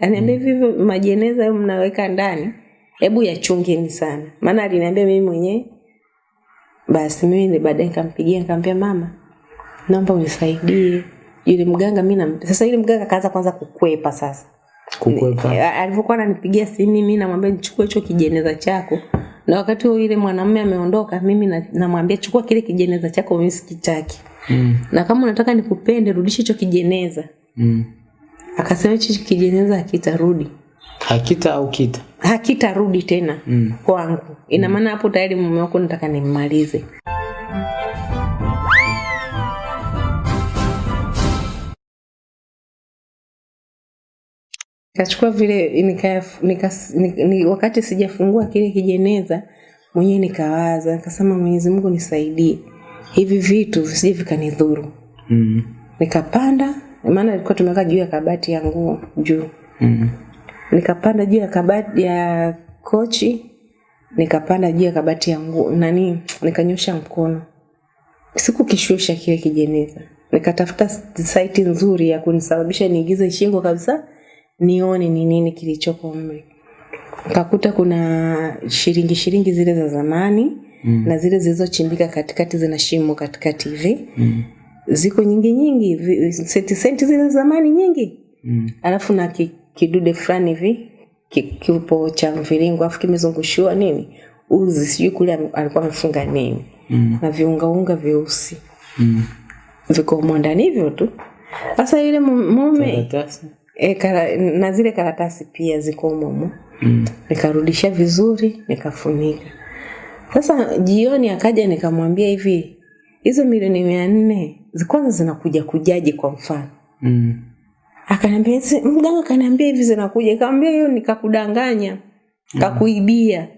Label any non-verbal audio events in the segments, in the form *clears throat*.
Aniambia hivi hivyo majeneza hayo mnaweka ndani, hebu yachungeni sana. Maana aliniambia mimi mwenyewe. Basi mimi ni baadaye nikampigia nikamwambia mama, naomba unisaidie. Yule mganga mimi na sasa yule mganga kaanza kwanza kukwepa sasa. Kukwepa. Alipokuwa Alivyokuwa ananipigia simu mimi namwambia nichukue hicho kijeneza chako. Na wakati huo yule mwanamume ameondoka, mimi na- namwambia chukua kile kijeneza chako mimi sikitaki. Mm. Na kama unataka nikupende rudisha hicho kijeneza. Mm. Akasema hichi kijeneza hakitarudi. Hakita au kita? Hakitarudi tena Mm. kwangu. Ina maana hapo tayari mume wako nataka nimmalize. Kachukua vile nika, nika, nika, nika, wakati sijafungua kile kijeneza mwenyewe nikawaza, nikasema Mwenyezi Mungu nisaidie. Hivi vitu visije vikanidhuru. Mm. Nikapanda, maana ilikuwa tumeweka juu ya kabati ya nguo juu. Mm. Nikapanda juu ya kabati ya kochi, nikapanda juu ya kabati ya nguo nani, nikanyosha mkono. Sikukishusha kile kijeneza. Nikatafuta site nzuri ya kunisababisha niigize shingo kabisa nione ni nini kilichoko mle. Nikakuta kuna shilingi shilingi zile za zamani mm. na zile zilizochimbika katikati zina shimo katikati hivi. Mm. Ziko nyingi nyingi, senti senti zile zamani nyingi Mm. alafu na ki, kidude fulani hivi ki- kipo cha mviringo alafu kimezungushiwa nini uzi sijui kule alikuwa amefunga nini Mm. na viungaunga vyeusi Mm. viko humo ndani hivyo tu sasa yule mume Karatasi. e, kara, na zile karatasi pia ziko humo Mm. nikarudisha vizuri nikafunika sasa jioni akaja nikamwambia hivi hizo milioni mia nne kwanza zinakuja kujaje kwa mfano Mm. akaniambia mganga akaniambia hivi zinakuja nikamwambia hiyo nikakudanganya kakuibia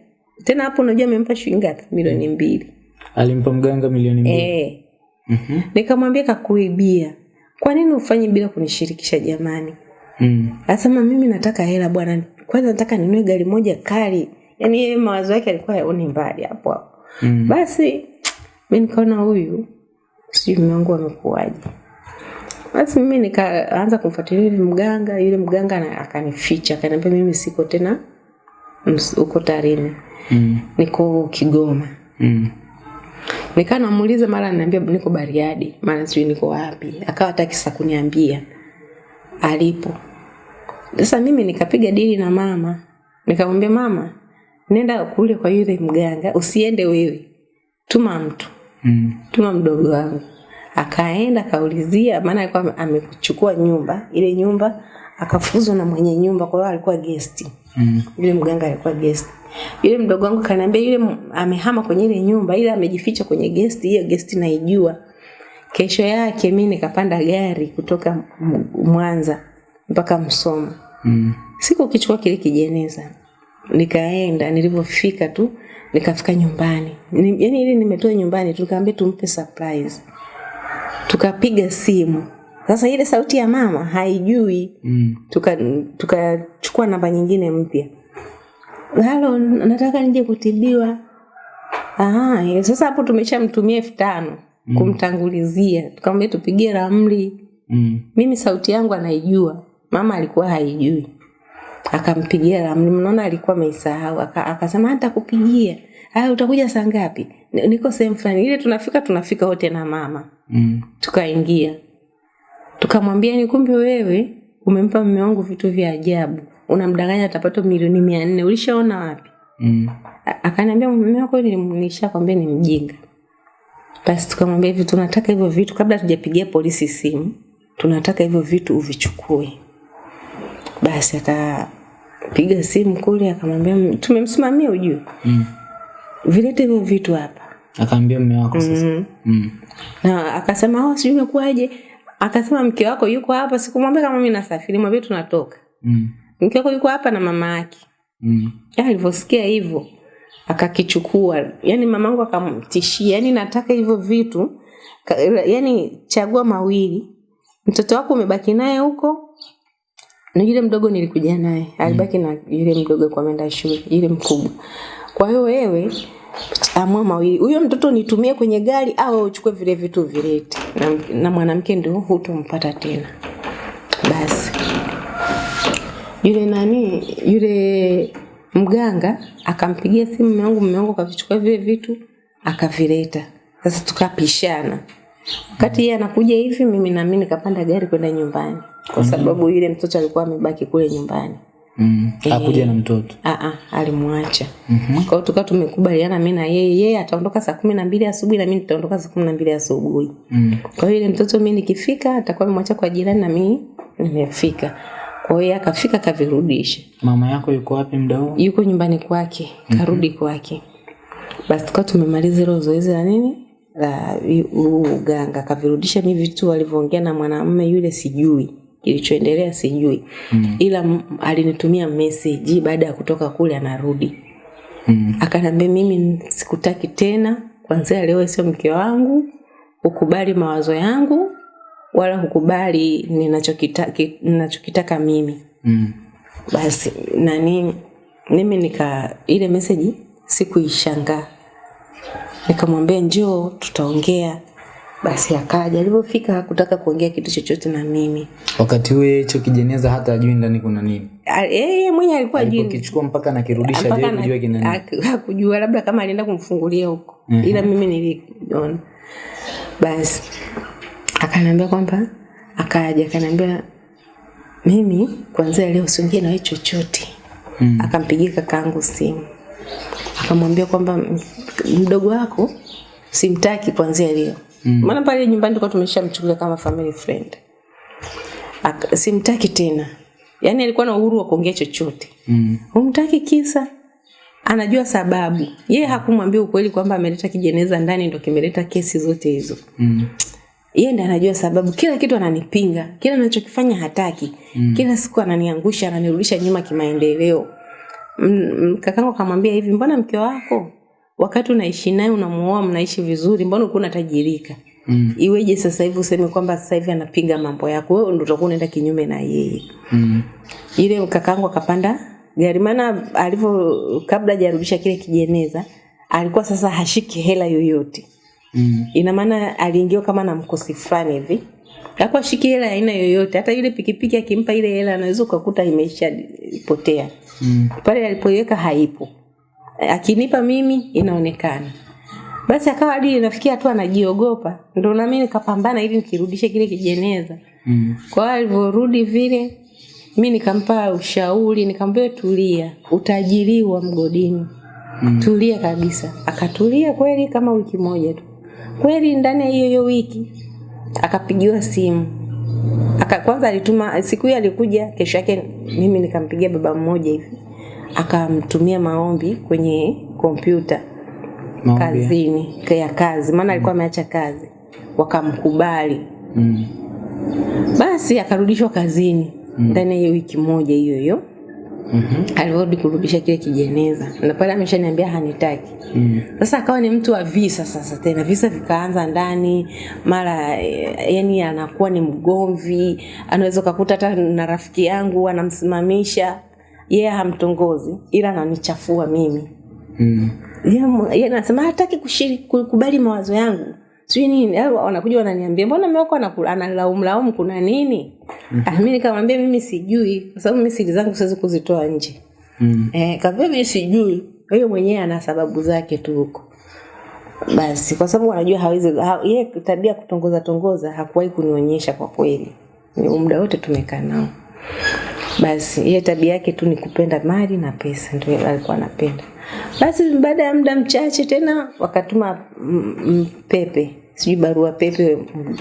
tena hapo unajua amempa shilingi ngapi milioni mbili Alimpa mganga milioni mbili. e. mm-hmm. nikamwambia kakuibia kwa nini ufanye bila kunishirikisha jamani Mm. asema mimi nataka hela bwana. Kwanza nataka ninunue gari moja kali. Yaani yeye mawazo yake alikuwa yaoni mbali hapo hapo. Mm. Basi mimi nikaona huyu sijui mume wangu amekuaje. Basi mimi nikaanza kumfuatilia yule mganga, yule mganga na- akanificha, akaniambia mimi siko tena huko Tarime. Mm. Niko Kigoma. Mm. Nikaa namuuliza mara ananiambia niko Bariadi, mara sijui niko wapi. Akawa hataki sasa kuniambia alipo. Sasa mimi nikapiga dili na mama. Nikamwambia mama, nenda kule kwa yule mganga, usiende wewe. Tuma mtu, Mm. tuma mdogo wangu. Akaenda akaulizia, maana alikuwa amechukua nyumba, ile nyumba akafuzwa na mwenye nyumba, kwa hiyo alikuwa guest. Mm. Yule mganga alikuwa guest. Yule mdogo wangu kaniambia yule amehama kwenye ile nyumba, ile amejificha kwenye guest, hiyo guest naijua. Kesho yake mimi nikapanda gari kutoka Mwanza mpaka Msoma. Mm. Siku kichukua kile kijeneza. Nikaenda, nilivyofika tu nikafika nyumbani. Ni, yani ili nimetoa nyumbani tukaambia tumpe surprise. Tukapiga simu. Sasa ile sauti ya mama haijui Mm. tukachukua tuka namba nyingine mpya halo nataka nije kutibiwa ah eh, sasa hapo tumeshamtumia elfu tano kumtangulizia tukamwambia tupigie ramli Mm. mimi sauti yangu anaijua mama alikuwa haijui akampigia ramli mnaona alikuwa ameisahau Aka- akasema hata kupigia. Haya utakuja saa ngapi? Niko sehemu fulani. Ile tunafika tunafika wote na mama. Mm. tukaingia. Tukamwambia ni kumbe wewe umempa mume wangu vitu vya ajabu. Unamdanganya atapata milioni mia nne. Ulishaona wapi? Mm. Akaniambia mume wako ni- nishakwambia ni mjinga. Basi tukamwambia hivi tunataka hivyo vitu kabla tujapigia polisi simu tunataka hivyo vitu uvichukue. Basi akapiga simu kule akamwambia tumemsimamia ujue Mm. vilete hivyo vitu hapa Akaambia mume wako sasa. mm. Mm. na akasema oh, sijui imekuwaje akasema mke wako yuko hapa sikumwambia kama mimi nasafiri mwambie tunatoka Mm. mke wako yuko hapa na mama yake Mm. Ya, alivyosikia hivyo akakichukua yani mamangu akamtishia yani nataka hivyo vitu yani chagua mawili mtoto wako umebaki naye huko na yule mdogo nilikuja naye. Alibaki na yule mdogo kwa menda shule yule mkubwa. Kwa hiyo wewe amua mawili. Huyo mtoto nitumie kwenye gari au uchukue vile vitu vilete. Na, na mwanamke ndio hutompata tena. Basi. Yule nani? Yule mganga akampigia simu mume wangu, mume wangu vile vitu akavileta. Sasa tukapishana, wakati yeye anakuja hivi, mimi na mimi nikapanda gari kwenda nyumbani, kwa sababu yule mtoto alikuwa amebaki kule nyumbani. Mm. Hakuja na mtoto. Aa, alimwacha. Mhm. Kwa hiyo tukawa tumekubaliana mimi na yeye, yeye ataondoka saa kumi na mbili asubuhi na mimi nitaondoka saa kumi na mbili asubuhi. Mm. Kwa hiyo ile mtoto mimi nikifika atakuwa amemwacha kwa jirani na mimi nimefika. Kwa hiyo yeye akafika akavirudisha. Mama yako yuko wapi muda? Yuko nyumbani kwake, karudi kwake. Basi tukawa tumemaliza hilo zoezi la nini? La huu uganga akavirudisha mi vitu alivyoongea na mwanamume yule sijui. Kilichoendelea sijui. Mm. Ila alinitumia meseji baada ya kutoka kule anarudi. Mm. akanambia mimi sikutaki tena, kwanzia leo sio mke wangu, ukubali mawazo yangu wala hukubali ninachokitaka ninachokitaka mimi. Mm. Basi nani mimi nika ile message sikuishangaa. Nikamwambia njoo tutaongea. Basi akaja, alipofika hakutaka kuongea kitu chochote na mimi. Wakati huo hicho kijeneza hata ajui ndani kuna nini. Yeye mwenye alikuwa ajui Alipokichukua mpaka nakirudisha je kujua kina nini. hakujua labda kama alienda kumfungulia huko mm -hmm. ila mimi niliona basi akaniambia kwamba akaja akaniambia mimi kwanzia leo usiongee na wewe chochote Mm. akampigia kakaangu simu akamwambia kwamba "M- mdogo wako simtaki kwanzia leo. Mm. maana pale nyumbani tulikuwa tumeshamchukulia kama family friend. Ak, simtaki tena. Yaani alikuwa na uhuru wa kuongea chochote. Mm. humtaki kisa. Anajua sababu. Yeye hakumwambia ukweli kwamba ameleta kijeneza ndani ndo kimeleta kesi zote hizo. Mm. yeye ndiye anajua sababu. Kila kitu ananipinga. Kila anachokifanya hataki. Mm. kila siku ananiangusha ananirudisha nyuma kimaendeleo. Mm, mm, kakangu akamwambia hivi mbona mke wako wakati unaishi naye unamuoa mnaishi vizuri mbona uko unatajirika Mm. iweje sasa hivi useme kwamba sasa hivi anapiga mambo yako wewe ndio utakuwa unaenda kinyume na yeye Mm. ile kakangu akapanda gari maana alivyo kabla hajarudisha kile kijeneza alikuwa sasa hashiki hela yoyote Mm. ina maana aliingiwa kama na mkosi fulani hivi hakuwa shiki hela aina yoyote hata yule pikipiki akimpa ile hela anaweza ukakuta imeisha potea. Mm. pale alipoiweka haipo. Akinipa mimi inaonekana. Basi akawa hadi inafikia tu anajiogopa ndo nami nikapambana ili nikirudishe kile kijeneza. Mm. kwa hiyo alivyorudi vile mi nikampa ushauri nikamwambia tulia utajiriwa mgodini. Mm. tulia kabisa. Akatulia kweli kama wiki moja tu. Kweli ndani ya hiyo hiyo wiki akapigiwa simu aka kwanza alituma siku hiyo alikuja kesho yake mimi nikampigia baba mmoja hivi akamtumia maombi kwenye kompyuta kazini ya kazi maana alikuwa mm. ameacha kazi wakamkubali Mm. basi akarudishwa kazini ndani mm. ya hiyo wiki moja hiyo hiyo Mhm. alivyorudi kurudisha kile kijeneza na pale ameshaniambia hanitaki Mm. sasa akawa ni mtu wa visa sasa tena visa vikaanza ndani mara eh, yani anakuwa ni mgomvi anaweza ukakuta hata na rafiki yangu anamsimamisha yeye yeah, hamtongozi ila ananichafua mimi Mm. yeye yeah, anasema hataki kushiriki kukubali mawazo yangu sijui nini Au wanakuja wananiambia mbona mmeoko analaumlaumu kuna nini ah, mi nikamwambia mimi sijui kwa sababu mi siri zangu siwezi kuzitoa nje Mm. Eh, kaambia mimi sijui. Hiyo mwenyewe ana sababu zake tu huko. Basi kwa sababu anajua hawezi ha, yeye tabia kutongoza tongoza hakuwahi kunionyesha kwa kweli. Ni muda wote tumekaa nao. Basi yeye tabia yake tu ni kupenda mali na pesa ndio alikuwa anapenda. Basi baada ya muda mchache tena wakatuma mpepe mm, pepe, sijui barua pepe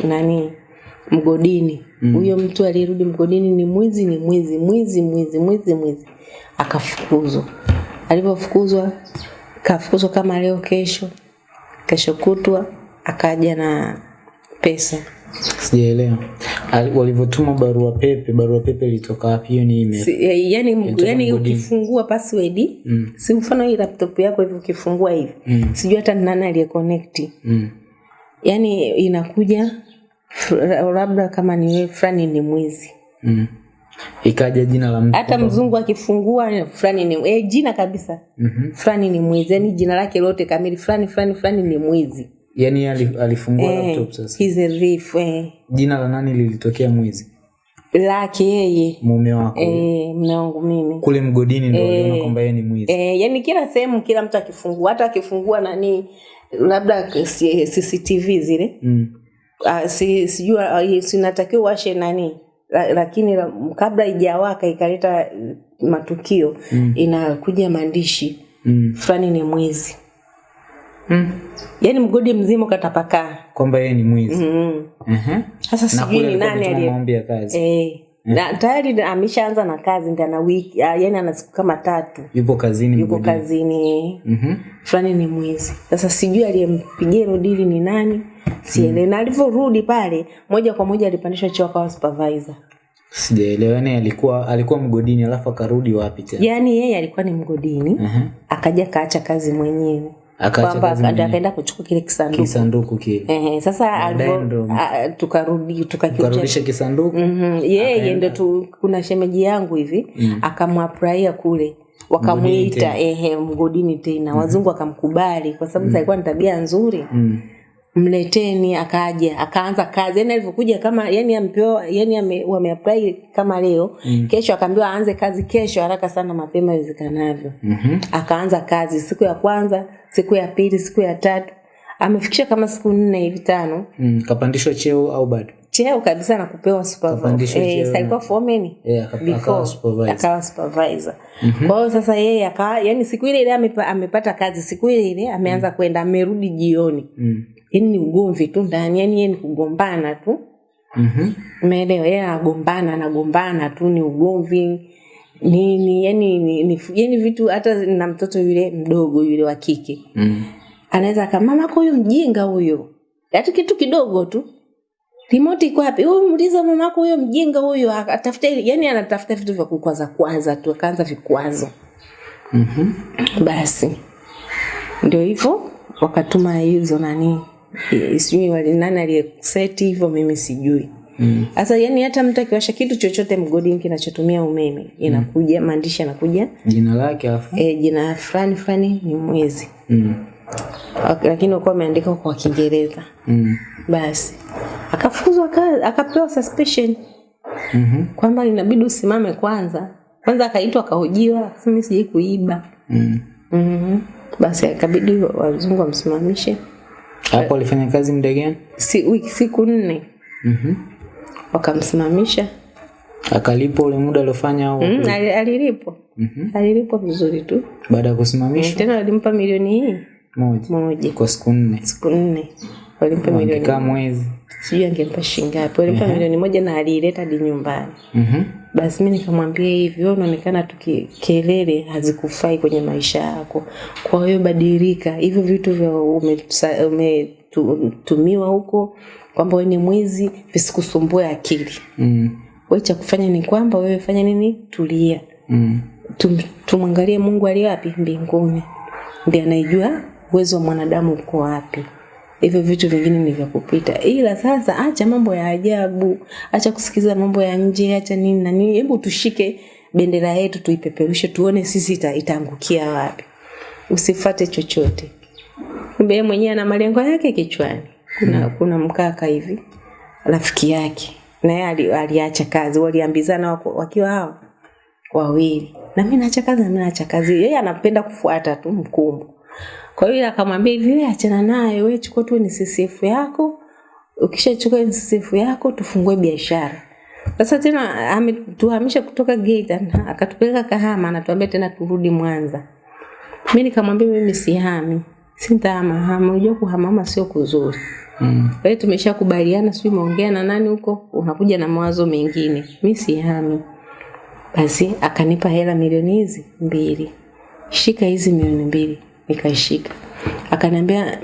nani mgodini. Huyo mm. mtu aliyerudi mgodini ni mwizi, ni mwizi, mwizi, mwizi, mwizi, mwizi. Akafukuzwa. Alipofukuzwa kafukuzwa kama leo kesho, kesho kutwa akaja na pesa Sijaelewa. Ali- Walivyotuma barua pepe, barua pepe ilitoka wapi? Hiyo ni email. si, eh, yani, yani ukifungua password Mm. si mfano hii laptop yako hivi ukifungua hivi Mm. sijui hata ni nani aliyeconnect Mm. Yani inakuja labda kama ni wewe fulani ni mwizi Mm. Ikaja jina la mtu. hata mzungu akifungua fulani ni eh, jina kabisa mm -hmm. fulani ni mwizi yani jina lake lote kamili fulani fulani fulani ni mwizi yani alifungua eh, laptop sasa. he's a thief, eh. Jina la nani lilitokea mwizi? lake yeye mume wako eh, mume wangu mimi kule mgodini ndio Eh. kwamba yeye ni mwizi eh, yani kila sehemu kila mtu akifungua hata akifungua nani labda cctv zile mm. Ah, si, sijua uh, sinatakiwa washe nani la, lakini la, kabla ijawaka ikaleta matukio Mm. inakuja maandishi Mm. fulani ni mwizi Mm. yaani mgodi mzima ukatapakaa kwamba yeye ni mwizi mm. Uh -huh. sasa sijui ni nani aliyemwambia aliye kazi eh, na tayari ameshaanza na kazi ndio ana wiki ah, yani ana siku kama tatu. Yupo kazini yuko mgodini. kazini. Mhm. fulani ni mwizi sasa sijui aliyempigia hilo dili ni nani sielewi. Na alivyorudi pale moja kwa moja alipandishwa cheo akawa supervisor. Sijaelewa yani alikuwa alikuwa mgodini alafu akarudi wapi tena? Yaani yeye alikuwa ni mgodini uh-huh. akaja kaacha kazi mwenyewe kwamba akaenda kuchukua kile kisanduku. Kisanduku kile. Ehe, sasa Baadaye alivyo- ndo- a- tukarudi kisanduku. Mhm, yeye ndo tu kuna shemeji yangu hivi Mm. akamwapraia kule. Wakamwita ehe mgodini tena. Mm. wazungu wakamkubali kwa sababu mm. alikuwa ni tabia nzuri. Mm. Mleteni akaja akaanza kazi yani alivyokuja kama yani ampewa yani ame, wameapply kama leo Mm. kesho akaambiwa aanze kazi kesho haraka sana mapema iwezekanavyo mm-hmm. akaanza kazi siku ya kwanza siku ya pili siku ya tatu amefikisha kama siku nne hivi tano Mm. kapandishwa cheo au bado cheo kabisa na kupewa supervisor. Eh, alikuwa foreman akawa supervisor. supervisor kwa hiyo sasa yeye akawa yani siku ile ile amepata kazi siku ile ile ameanza mm. kwenda amerudi jioni mm. Yani ni ugomvi tu ndani yani yeye ni kugombana tu. Mhm. umeelewa? Yeye anagombana anagombana tu ni ugomvi nini yani ni, ni, yani vitu hata na mtoto yule mdogo yule wa kike. Mm. anaweza kama mama huyo mjinga huyo. Hata kitu kidogo tu. Remote iko wapi? Huyu muuliza mamako huyo mjinga huyo atafuta yani anatafuta vitu vya kukwaza kwaza tu akaanza vikwazo. -hmm. basi. Ndio hivyo wakatuma hizo nani *laughs* sijui wali- nani aliyeseti hivyo mimi sijui Mm. sasa yani hata mtu akiwasha kitu chochote mgodini kinachotumia umeme inakuja maandishi yanakuja jina lake alafu e, jina fulani fulani ni mwezi mm. Ak- lakini ukuwa ameandika kwa kiingereza Mm. basi akafukuzwa kazi akapewa suspension Mhm. kwamba inabidi usimame kwanza kwanza akaitwa akahojiwa "Mimi sijai kuiba Mm. mm-hmm. basi akabidi wazungu wamsimamishe hapo alifanya kazi muda gani? Si, wiki siku nne. Mhm. wakamsimamisha. Akalipwa ule muda aliofanya au mm, ali- alilipwa. Mhm. alilipwa vizuri tu. Baada ya kusimamishwa? Tena walimpa milioni hii? Moja. Moja. Kwa siku nne. Siku nne. Walimpa milioni kama mwezi. Sijui angempa shingapi walimpa milioni moja na aliileta hadi nyumbani. Mhm. Basi mi nikamwambia hivi wewe unaonekana tu kelele hazikufai kwenye maisha yako. Kwa hiyo badilika hivyo vitu vya umetumiwa huko kwamba wewe ni mwizi visikusumbue akili. Mm. wewe cha kufanya ni kwamba wewe fanya nini? Tulia. Mm. Tum, tumwangalie mungu aliye wapi? Mbinguni. Ndiye anaijua uwezo wa mwanadamu uko wapi hivyo vitu vingine ni vya kupita. Ila sasa acha mambo ya ajabu. Acha kusikiza mambo ya nje acha nini na nini. Hebu tushike bendera yetu tuipeperushe tuone sisi ita, itaangukia wapi. Usifate chochote. Kumbe yeye mwenyewe ana malengo yake kichwani. Kuna kuna mkaka hivi rafiki yake. Na yeye ali- aliacha kazi. Waliambizana wakiwa hao wawili. Na mimi naacha kazi na mimi naacha kazi. Yeye anapenda kufuata tu mkumbo kwa hiyo akamwambia hivi wewe achana naye wewe chukua tu NSSF yako. Ukishachukua NSSF yako tufungue biashara. Sasa tena ametuhamisha kutoka Geita na akatupeleka Kahama anatuambia tena turudi Mwanza. Mimi nikamwambia mimi sihami sintahama hama unajua kuhamama sio kuzuri. Mm. kwa hiyo tumeshakubaliana sijui umeongea na nani huko unakuja na mawazo mengine. Mimi sihami. Basi akanipa hela milioni hizi mbili. Shika hizi milioni mbili nikaishika. Akaniambia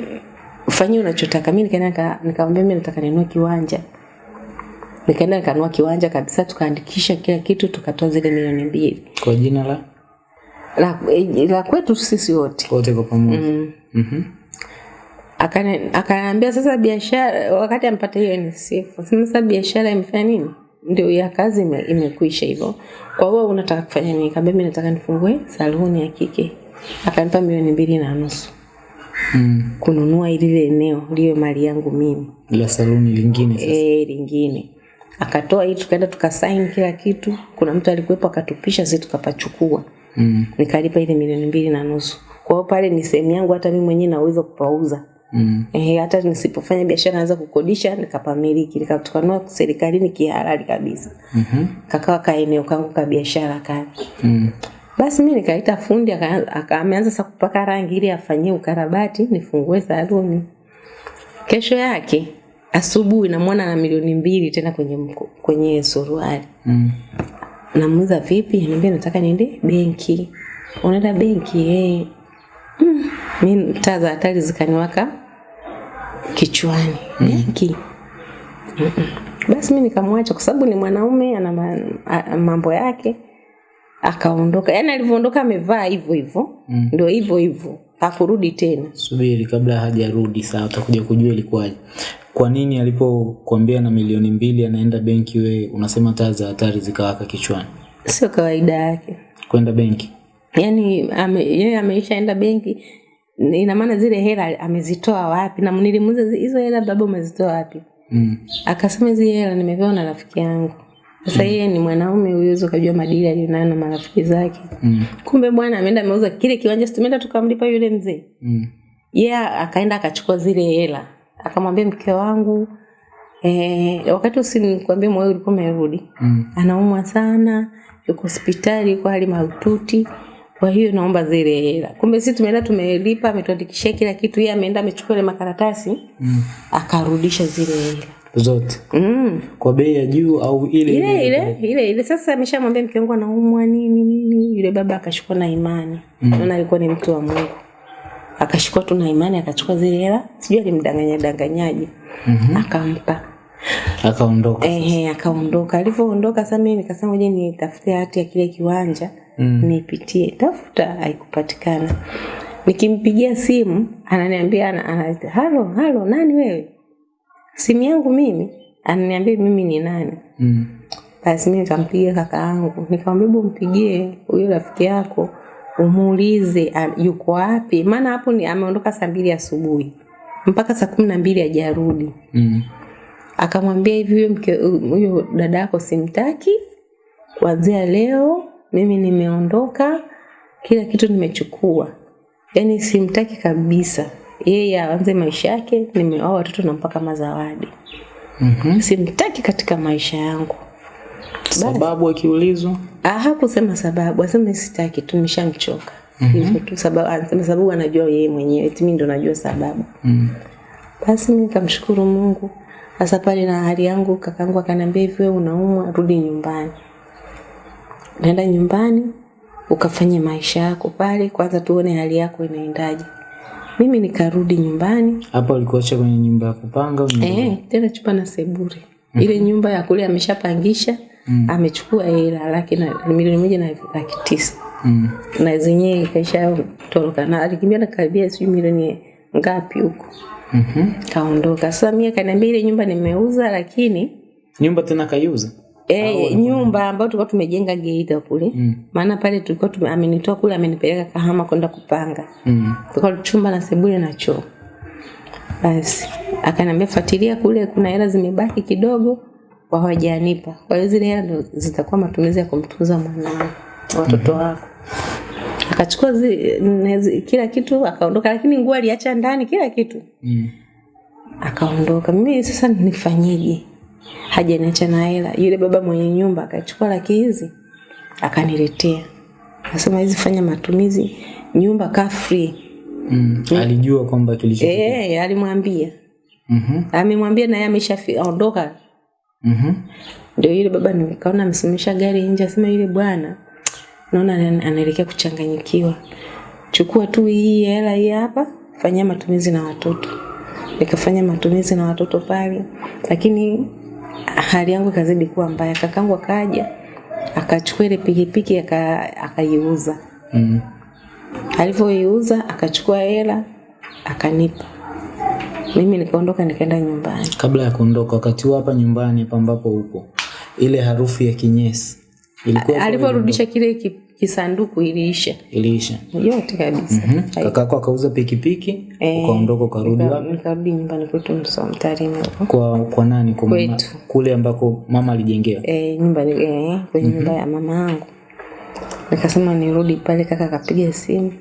fanyia unachotaka. Mi nikaenda nika- nikamwambia mi nataka ninunue kiwanja. Nikaenda nikanunua kiwanja kabisa tukaandikisha kila kitu tukatoa zile milioni mbili. Kwa jina la? La, la kwetu sisi wote. Wote kwa pamoja. Mm. Mhm. Akani- akaniambia sasa biashara wakati ampata hiyo ni akasema sasa biashara imefanya nini? Ndio ya kazi ime, imekwisha hivyo. Kwa hiyo unataka kufanya nini? Kaambia mimi nataka nifungue saluni ya kike akanipa milioni mbili na nusu. Mm. kununua lile eneo liyo mali yangu mimi. La saluni lingine sasa. Eh lingine. Akatoa hii tukaenda tukasaini kila kitu. Kuna mtu alikuwepo akatupisha sisi tukapachukua. Mm. nikalipa ile milioni mbili na nusu. Kwa hiyo pale ni sehemu yangu hata mimi mwenyewe naweza kupauza. Mm. Ehe, hata nisipofanya biashara naweza kukodisha nikapamiliki. Nikatukanua serikalini kihalali kabisa. Mhm. kakawa kaeneo kangu ka biashara kale. Mm. Basi mi nikaita fundi akaanza sasa kupaka rangi ili afanyie ukarabati nifungue saluni kesho yake asubuhi namwona na milioni mbili tena kwenye mko, kwenye suruali Mm. namuuliza vipi niambia nataka niende benki unaenda benki eh mm. mi taa za hatari zikaniwaka kichwani Mm. benki Mm-mm. basi mi nikamwacha kwa sababu ni mwanaume ana mambo yake akaondoka. Yaani alivyoondoka amevaa hivyo hivyo. Mm. ndio hivyo hivyo. Hakurudi tena. Subiri kabla hajarudi sawa utakuja kujua ilikuwaje. Kwa nini alipokuambia na milioni mbili anaenda benki we unasema taa za hatari zikawaka kichwani? Sio kawaida yake. Kwenda benki. Yaani ame, yeye ameishaenda benki ina maana zile hela amezitoa wapi? Na nilimuuliza "Zi- hizo hela baba umezitoa wapi? Mm. akasema hizi hela nimepewa na rafiki yangu sasa yeye ni mwanaume uwezo ukajua madili aliyonayo na marafiki zake. Mm. kumbe bwana ameenda ameuza kile kiwanja tumeenda tukamlipa yule mzee? Mm. yeah, akaenda akachukua zile hela. Akamwambia mke wangu eh, wakati usinikwambia moyo ulikuwa umerudi. Mm. anaumwa sana yuko hospitali yuko hali mahututi. Kwa hiyo naomba zile hela. Kumbe sisi tumeenda tumelipa ametuandikishia kila kitu. Yeye ameenda amechukua ile makaratasi Mm. akarudisha zile hela zote. Mm. kwa bei ya juu au ile ile ile ile ile. Sasa ameshamwambia mke wangu anaumwa nini nini yule baba akashikwa na imani. Mm. naona alikuwa ni mtu wa mungu. Akashikwa tu na imani akachukua zile hela sijui alimdanganya danganyaje. Mm -hmm. akampa. Akaondoka ehe akaondoka. Alivyoondoka sasa mimi nikasema je, nitafute hati ya kile kiwanja? Mm. nipitie. Tafuta haikupatikana. Nikimpigia simu ananiambia ana, ana, halo halo nani wewe simu yangu mimi ananiambia mimi ni nani? Mm. basi mi nikampigia kaka yangu. Nikamwambia hebu mpigie huyo rafiki yako umuulize yuko wapi? Maana hapo ni ameondoka saa mbili asubuhi. Mpaka saa kumi na mbili hajarudi. Mm. akamwambia hivi huyo mke huyo dada yako simtaki. Kuanzia leo mimi nimeondoka kila kitu nimechukua. Yaani simtaki kabisa yeye aanze maisha yake nimeoa watoto nampaka mazawadi. Mm -hmm. simtaki katika maisha yangu sababu akiulizwa Ah, hakusema sababu, asema sitaki tu, nishamchoka hivyo tu. Sababu anasema sababu anajua yeye mwenyewe, eti mimi ndo najua sababu. mm. Basi mimi nikamshukuru Mungu. Sasa pale na hali yangu, kakangu akaniambia hivi, wewe unaumwa, rudi nyumbani. Nenda nyumbani ukafanye maisha yako pale, kwanza tuone hali yako inaendaje. Mimi nikarudi nyumbani hapo alikuacha kwenye nyumba ya kupanga eh, tena chupa na sebure. Ile nyumba ya kule ameshapangisha, mm. amechukua hela laki na milioni moja na laki tisa. mm. na zenyewe ikaisha toroka na alikimbia na karibia sijui milioni ngapi huko Mhm. kaondoka sasa mimi akaniambia ile nyumba nimeuza lakini nyumba tena kaiuza eh nyumba ambayo tulikuwa tumejenga Geita kule. Mm. maana pale tulikuwa tume, amenitoa kule amenipeleka Kahama kwenda kupanga. Mm. tulikuwa chumba na sebule na choo. Basi akaniambia fuatilia kule kuna hela zimebaki kidogo. Hawajanipa. Kwa hiyo zile hela ndo zitakuwa matumizi ya kumtunza mwanao watoto wako. Akachukua zi, nezi- kila kitu akaondoka. Lakini nguo aliacha ndani kila kitu. Mm. akaondoka. Mimi sasa nifanyeje hajaniacha na hela yule baba mwenye nyumba akachukua laki hizi akaniletea akasema hizi fanya matumizi nyumba ka free Mm. alijua kwamba kilichotokea. Eh, alimwambia Mhm. Mm amemwambia na yeye ameshaondoka Mhm. Mm ndio yule baba nikaona amesimamisha gari nje asema yule bwana naona anaelekea kuchanganyikiwa chukua tu hii hela hii hapa fanyia matumizi na watoto nikafanya matumizi na watoto pale lakini hali yangu ikazidi kuwa mbaya. Kakangu akaja akachukua ile pikipiki akaiuza. Mm. alivyoiuza akachukua hela akanipa. Mimi nikaondoka nikaenda nyumbani. Kabla ya kuondoka wakati huo hapa nyumbani hapa ambapo upo ile harufu ya kinyesi ilikuwa alivyorudisha kile ki- kisanduku iliisha iliisha yote kabisa. Mm -hmm. kakako akauza pikipiki e, ukaondoka ukarudi wapi? nikarudi nyumbani kwetu Msoma Tarime huko kwa kwa nani? Kwa mama, kule ambako mama alijengewa? Eh, nyumbani eh, kwenye mm -hmm. nyumba ya mama yangu. Nikasema nirudi pale kaka akapiga simu.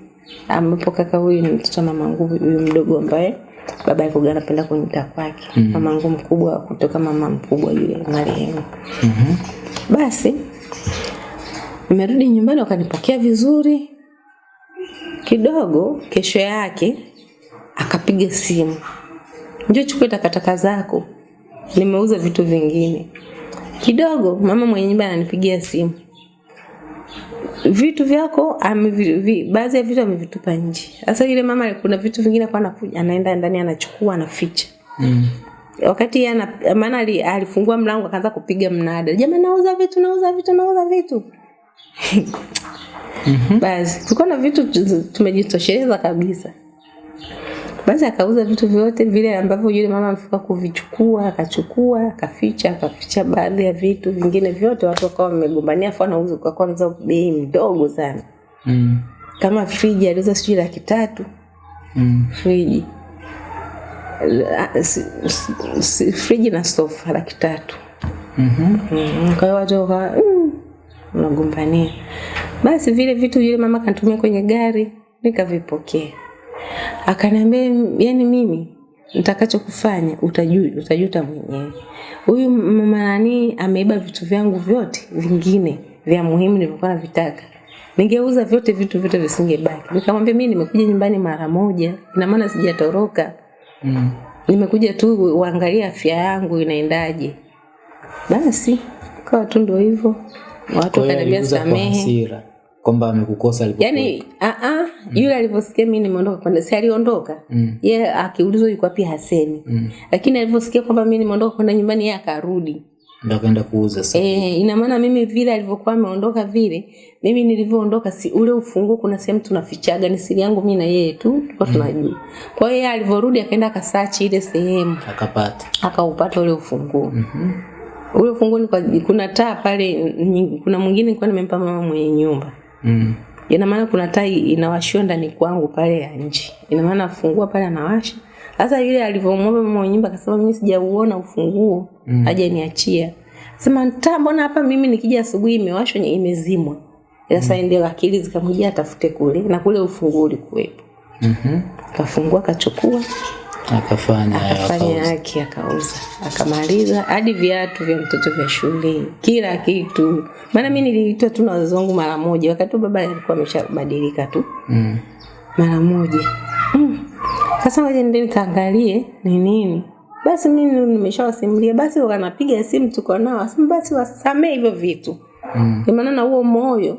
Ambapo kaka huyu ni mtoto wa mama yangu huyu mdogo ambaye baba yake anapenda kunita kwake. Mm. -hmm. mama yangu mkubwa kutoka mama mkubwa yule marehemu. Mhm. basi nimerudi nyumbani wakanipokea vizuri. Kidogo kesho yake akapiga simu. Njoo chukue takataka zako. Nimeuza vitu vingine. Kidogo mama mwenye nyumba ananipigia simu. Vitu vyako amevi- baadhi ya vitu amevitupa nje. Sasa yule mama kuna vitu vingine kwa anakuja anaenda ndani anachukua anaficha. Mm. wakati yeye ana- maana alifungua mlango akaanza kupiga mnada. Jamani nauza vitu nauza vitu nauza vitu basi tulikuwa na vitu tumejitosheleza kabisa basi akauza vitu vyote vile ambavyo yule mama amefika kuvichukua akachukua akaficha akaficha baadhi ya vitu vingine vyote watu wakawa wamegombania afu anauza kwa kwanza bei mdogo sana Mm. kama friji aliuza sijui laki tatu Mm. friji Ah, friji na sofa laki tatu Mhm. Mm, -hmm. kwa hiyo watu wakawa mm, unagombania. Basi vile vitu yule mama kanitumia kwenye gari nikavipokea. Akaniambia yani mimi nitakachokufanya utajua utajuta mwenyewe. Huyu mama nani ameiba vitu vyangu vyote vingine vya muhimu nilivyokuwa navitaka. Ningeuza vyote vitu vyote visingebaki. Nikamwambia mimi nimekuja nyumbani mara moja ina maana sijatoroka. Mm. nimekuja tu uangalie afya yangu inaendaje. Basi kawa tu ndio hivyo watu wakaniambia samehe kwamba amekukosa alipokuwa. yaani aa, yule alivyosikia mi nimeondoka kwenda si aliondoka Mm. ye akiulizwa yuko wapi hasemi Mm. lakini alivyosikia kwamba mi nimeondoka kwenda nyumbani ye akarudi Ndio akaenda kuuza sasa. e, ina maana mimi vile alivyokuwa ameondoka vile mimi nilivyoondoka si ule ufunguo kuna sehemu tunafichaga ni siri yangu mi na yeye tu tulikuwa tunajua kwa hiyo yeye alivyorudi akaenda akasachi ile sehemu Akapata. akaupata ule ufunguo Mhm. Ule ufunguo ni kwa, kuna taa pale kuna mwingine nilikuwa nimempa mama mwenye nyumba Mm. ina maana kuna taa inawashiwa ndani kwangu pale ya nje ina maana afungua pale anawasha sasa yule alivyomwomba mama mwenye nyumba akasema mimi sijauona ufunguo mm. aje niachia sema taa mbona hapa mimi nikija asubuhi imewashwa imezimwa sasa mm. ndio akili zikamjia atafute kule na kule ufunguo ulikuwepo Mhm. mm kafungua kachukua akafanya akafanya yake akauza. Akamaliza hadi viatu vya mtoto vya shule. Kila kitu. Maana mi niliitwa tu na wazazi wangu mara moja. Wakati baba alikuwa ameshabadilika tu. Mm. mara moja. Mm. ngoja nende nikaangalie ni nini. Basi mi nimeshawasimulia. Basi wanapiga simu tuko nao. Asema basi wasamee hivyo vitu. Mm. Kwa maana na huo moyo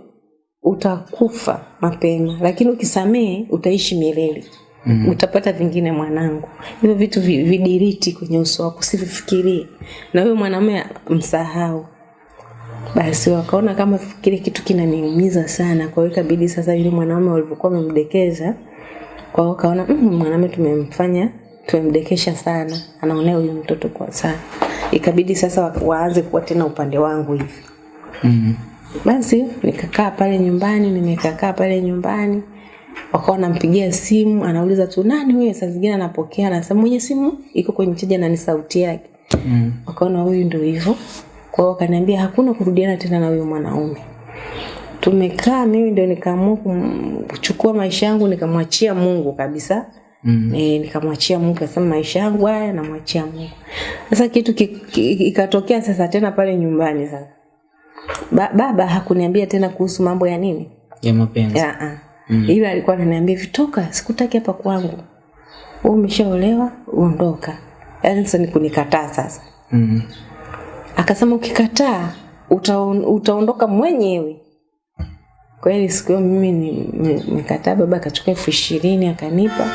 utakufa mapema. Lakini ukisamee utaishi milele mm. utapata vingine mwanangu. Hivyo vitu vi- vidiriti kwenye uso wako usivifikirie. Na huyo mwanamume msahau basi wakaona kama kile kitu kinaniumiza sana kwa hiyo ikabidi sasa yule mwanaume walivyokuwa wamemdekeza kwa hiyo kaona mm, mwanaume tumemfanya tumemdekesha sana. Anaonea huyu mtoto kwa sana. Ikabidi sasa wa- waanze kuwa tena upande wangu hivi. Mm. basi nikakaa pale nyumbani nimekakaa pale nyumbani wakawa wanampigia simu anauliza tu nani wewe saa zingine anapokea anasema mwenye simu iko kwenye chaja na ni sauti yake. Mm. wakaona huyu ndio hivyo. Kwa wakaniambia hakuna kurudiana tena na huyo mwanaume. Tumekaa mimi ndio nikaamua kuchukua maisha yangu nikamwachia mungu kabisa. Mm. e, nikamwachia mungu kasema maisha yangu haya namwachia mungu. Sasa kitu ki- ki- ikatokea sasa tena pale nyumbani sasa. Ba, baba hakuniambia tena kuhusu mambo ya nini? Ya mapenzi. ya ah. ila alikuwa ananiambia vitoka sikutaki hapa kwangu. Wewe umeshaolewa uondoka. Yaani sasa ni kunikataa sasa. Mm. akasema ukikataa utaon, utaondoka mwenyewe. Kweli siku hiyo mimi ni- ni- nikataa baba akachukua elfu ishirini akanipa.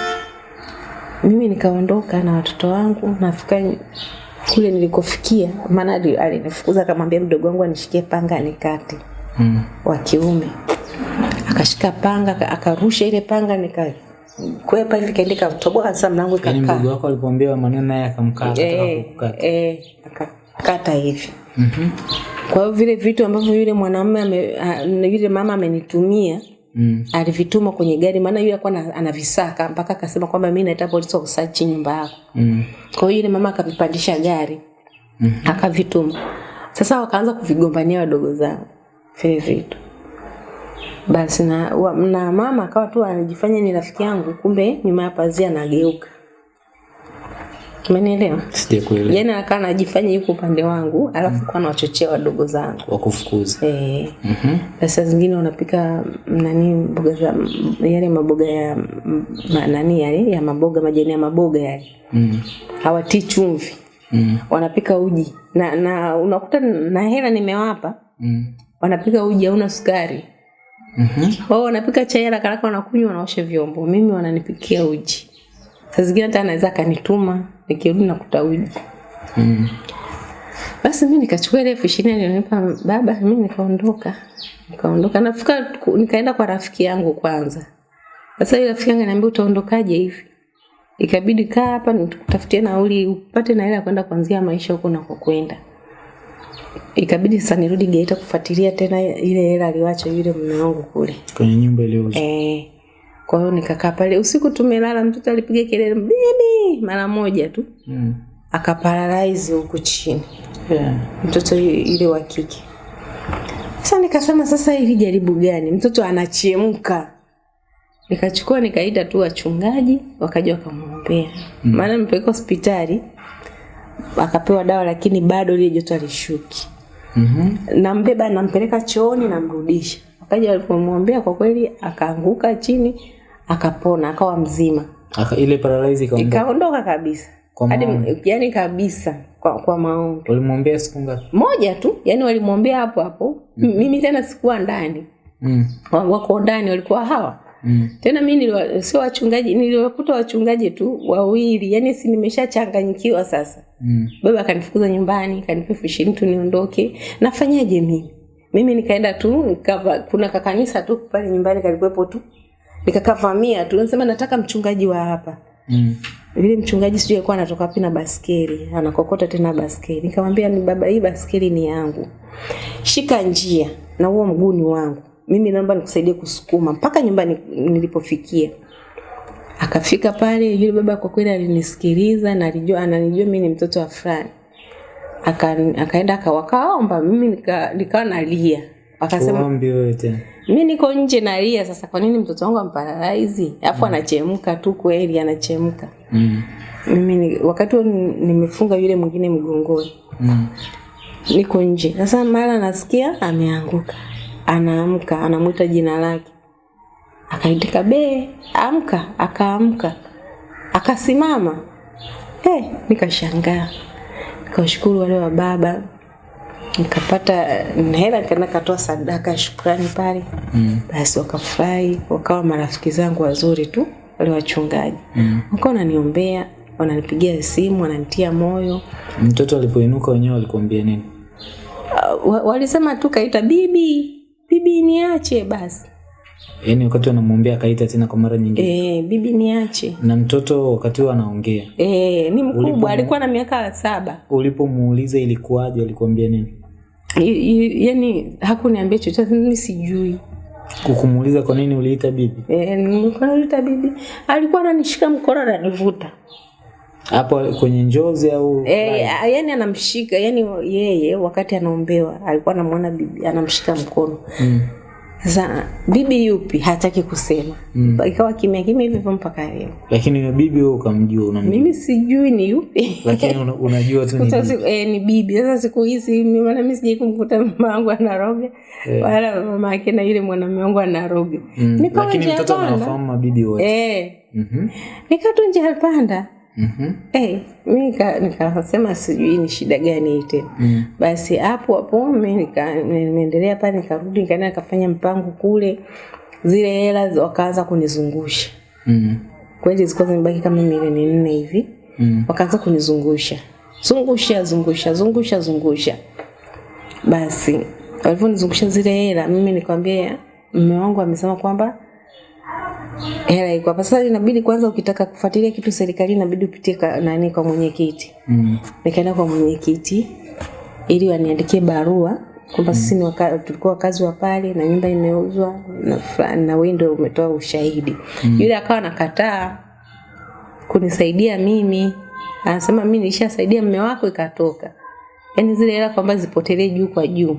Mimi nikaondoka na watoto wangu nafika kule nilikofikia maana alinifukuza akamwambia mdogo wangu anishikie panga nikate Mm. wa kiume akashika panga akarusha ile panga nika nikakwepa hivi kaenda ikatoboa sasa mlango Yaani ikakaa mdogo wako alipoambiwa maneno naye akamkata e, eh, kukata. eh, akakata hivi Mhm. Kwa hiyo vile vitu ambavyo yule mwanamume yule mama amenitumia Mm. alivituma kwenye gari, maana yule alikuwa ana- anavisaka mpaka akasema kwamba mimi naita polisi wa kusachi nyumba yako. Mm. Kwa hiyo yule mama akavipandisha gari Mhm. akavituma. Sasa wakaanza kuvigombania wadogo zangu vile vitu. Basi na, wa, na mama akawa tu anajifanya ni rafiki yangu, kumbe nyuma ya pazia anageuka. Umenielewa? Sijakuelewa. Yaani akawa anajifanya yuko upande wangu, alafu kwa anawachochea wadogo zangu. Wakufukuza. Eh, Mhm. na saa zingine unapika mm, nani mboga za yale maboga ya m- ma, nani yale ya maboga majani ya maboga yale Mm. hawatii chumvi Mm. wanapika uji na, na unakuta na hela nimewapa Mm. wanapika uji hauna sukari Mhm. wao wanapika chai haraka haraka wanakunywa wanaosha vyombo. Mimi wananipikia uji. Saa zingine hata anaweza akanituma nikirudi nakuta uji. Mm. basi mi nikachukua ile elfu ishirini alionipa baba mi nikaondoka. Nikaondoka. Nafika nikaenda kwa rafiki yangu kwanza. Sasa ile rafiki yangu ananiambia utaondokaje hivi? Ikabidi kaa hapa nikutafutie nauli upate na hela kwenda kuanzia maisha huko nakokwenda ikabidi sasa nirudi Geita kufuatilia tena ile hela aliwacha yule mume wangu kule Kwenye nyumba iliyouzwa. eh kwa hiyo nikakaa pale usiku tumelala mtoto alipiga kelele bibi mara moja tu Mm. akaparalyze huku chini Yeah. mtoto ile wa kike. Sasa nikasema sasa hili jaribu gani? Mtoto anachemka. Nikachukua nikaita tu wachungaji wakaja wakamwombea. Maana nimepeleka hospitali akapewa dawa lakini bado ile joto alishuki. Mhm. Nambeba nampeleka chooni namrudisha. akaja alipomwambia kwa kweli akaanguka chini akapona akawa mzima. Aka ile paralysis ikaondoka. Ikaondoka kabisa. Hadi yani kabisa kwa, kwa maombi. Walimwombea siku ngapi? moja tu yani walimwombea hapo hapo mm. mimi tena sikuwa ndani Mm. Wa- wako ndani walikuwa hawa Mm. tena mimi sio wachungaji niliwakuta wachungaji tu wawili yani si nimeshachanganyikiwa sasa Mm. baba akanifukuza nyumbani kanipa elfu ishirini tu niondoke. Nafanyaje mimi? Mimi nikaenda tu nikava, kuna kakanisa tu pale nyumbani kalikuwepo tu. Nikakavamia tu nasema nataka mchungaji wa hapa. Mm. vile mchungaji sijui alikuwa anatoka wapi na baskeli anakokota tena baskeli. Nikamwambia ni baba hii baskeli ni yangu. Shika njia na huo mguu ni wangu. Mimi naomba nikusaidie kusukuma mpaka nyumbani nilipofikia akafika pale yule baba kwa kweli alinisikiliza na alijua ananijua mimi ni mtoto wa fulani. Aka, akaenda akawakaomba mimi nika- nikawa nalia. Akasema Uombi wewe tena. mi niko nje nalia sasa kwa nini mtoto wangu amparalaizi alafu anachemka tu kweli anachemka. Mm. mimi ni, wakati huo nimefunga yule mwingine mgongoni. Mm. niko nje. Sasa mara nasikia ameanguka. Anaamka anamwita jina lake akaitika be, amka akaamka. Akasimama. Hey, nikashangaa. Nikawashukuru wale wa baba. Nikapata hela nikaenda katoa sadaka ya shukrani pale. Mm. basi wakafurahi wakawa marafiki zangu wazuri tu wale wachungaji. Mm. wakawa wananiombea wananipigia simu wananitia moyo. Mtoto alipoinuka wenyewe walikuambia nini? Uh, walisema tu kaita bibi bibi niache basi Yaani wakati anamwombea akaita tena kwa mara nyingine. Eh, bibi niache Na mtoto wakati huo anaongea. Eh, ni Ulipo- mkubwa alikuwa na miaka saba Ulipomuuliza ilikuwaje alikwambia nini? I- i- hakuniambia chochote mimi sijui Kukumuuliza kwa nini uliita bibi? Eh, nilikuwa naita bibi alikuwa ananishika mkono ananivuta Hapo kwenye njozi au eh, yani anamshika yani yeye wakati anaombewa alikuwa anamwona bibi anamshika mkono mm. Sasa bibi yupi hataki kusema Mm. ikawa kimya kimya hivyo mpaka leo Lakini yule bibi wewe ukamjua unamjua. mimi sijui ni yupi Lakini una, unajua tu ni bibi. eh, ni bibi sasa siku hizi mimi- maana mimi sijai kumkuta mama wangu anaroga Eh. wala mama yake na yule mwanamume wangu anaroga Mm. Nikawa Lakini mtoto anafahamu anawafahamu mabibi wote. eh Mhm. Mm tu njia panda Mhm. eh mimi nika- nikasema sijui ni shida gani hii tena Mm. basi hapo hapo mimi nika- nimeendelea pale nikarudi nikaenda nikafanya mpango kule zile hela wakaanza kunizungusha Mm. kweli zilikuwa zimebaki kama milioni nne hivi Mm. wakaanza kunizungusha zungusha zungusha zungusha zungusha basi walivyonizungusha zile hela mimi nikwambia mume wangu amesema kwamba hela iko hapa. Sasa inabidi kwanza ukitaka kufuatilia kitu serikali inabidi upitie ka, nani kwa mwenyekiti. Mm. nikaenda kwa mwenyekiti ili waniandikie barua kwamba sisi ni waka, tulikuwa wakazi wa pale na nyumba imeuzwa na fulani na wewe ndio umetoa ushahidi. Mm. yule akawa nakataa kunisaidia mimi. Anasema mimi nilishasaidia mme wako ikatoka. Yaani zile hela kwamba zipotelee juu kwa juu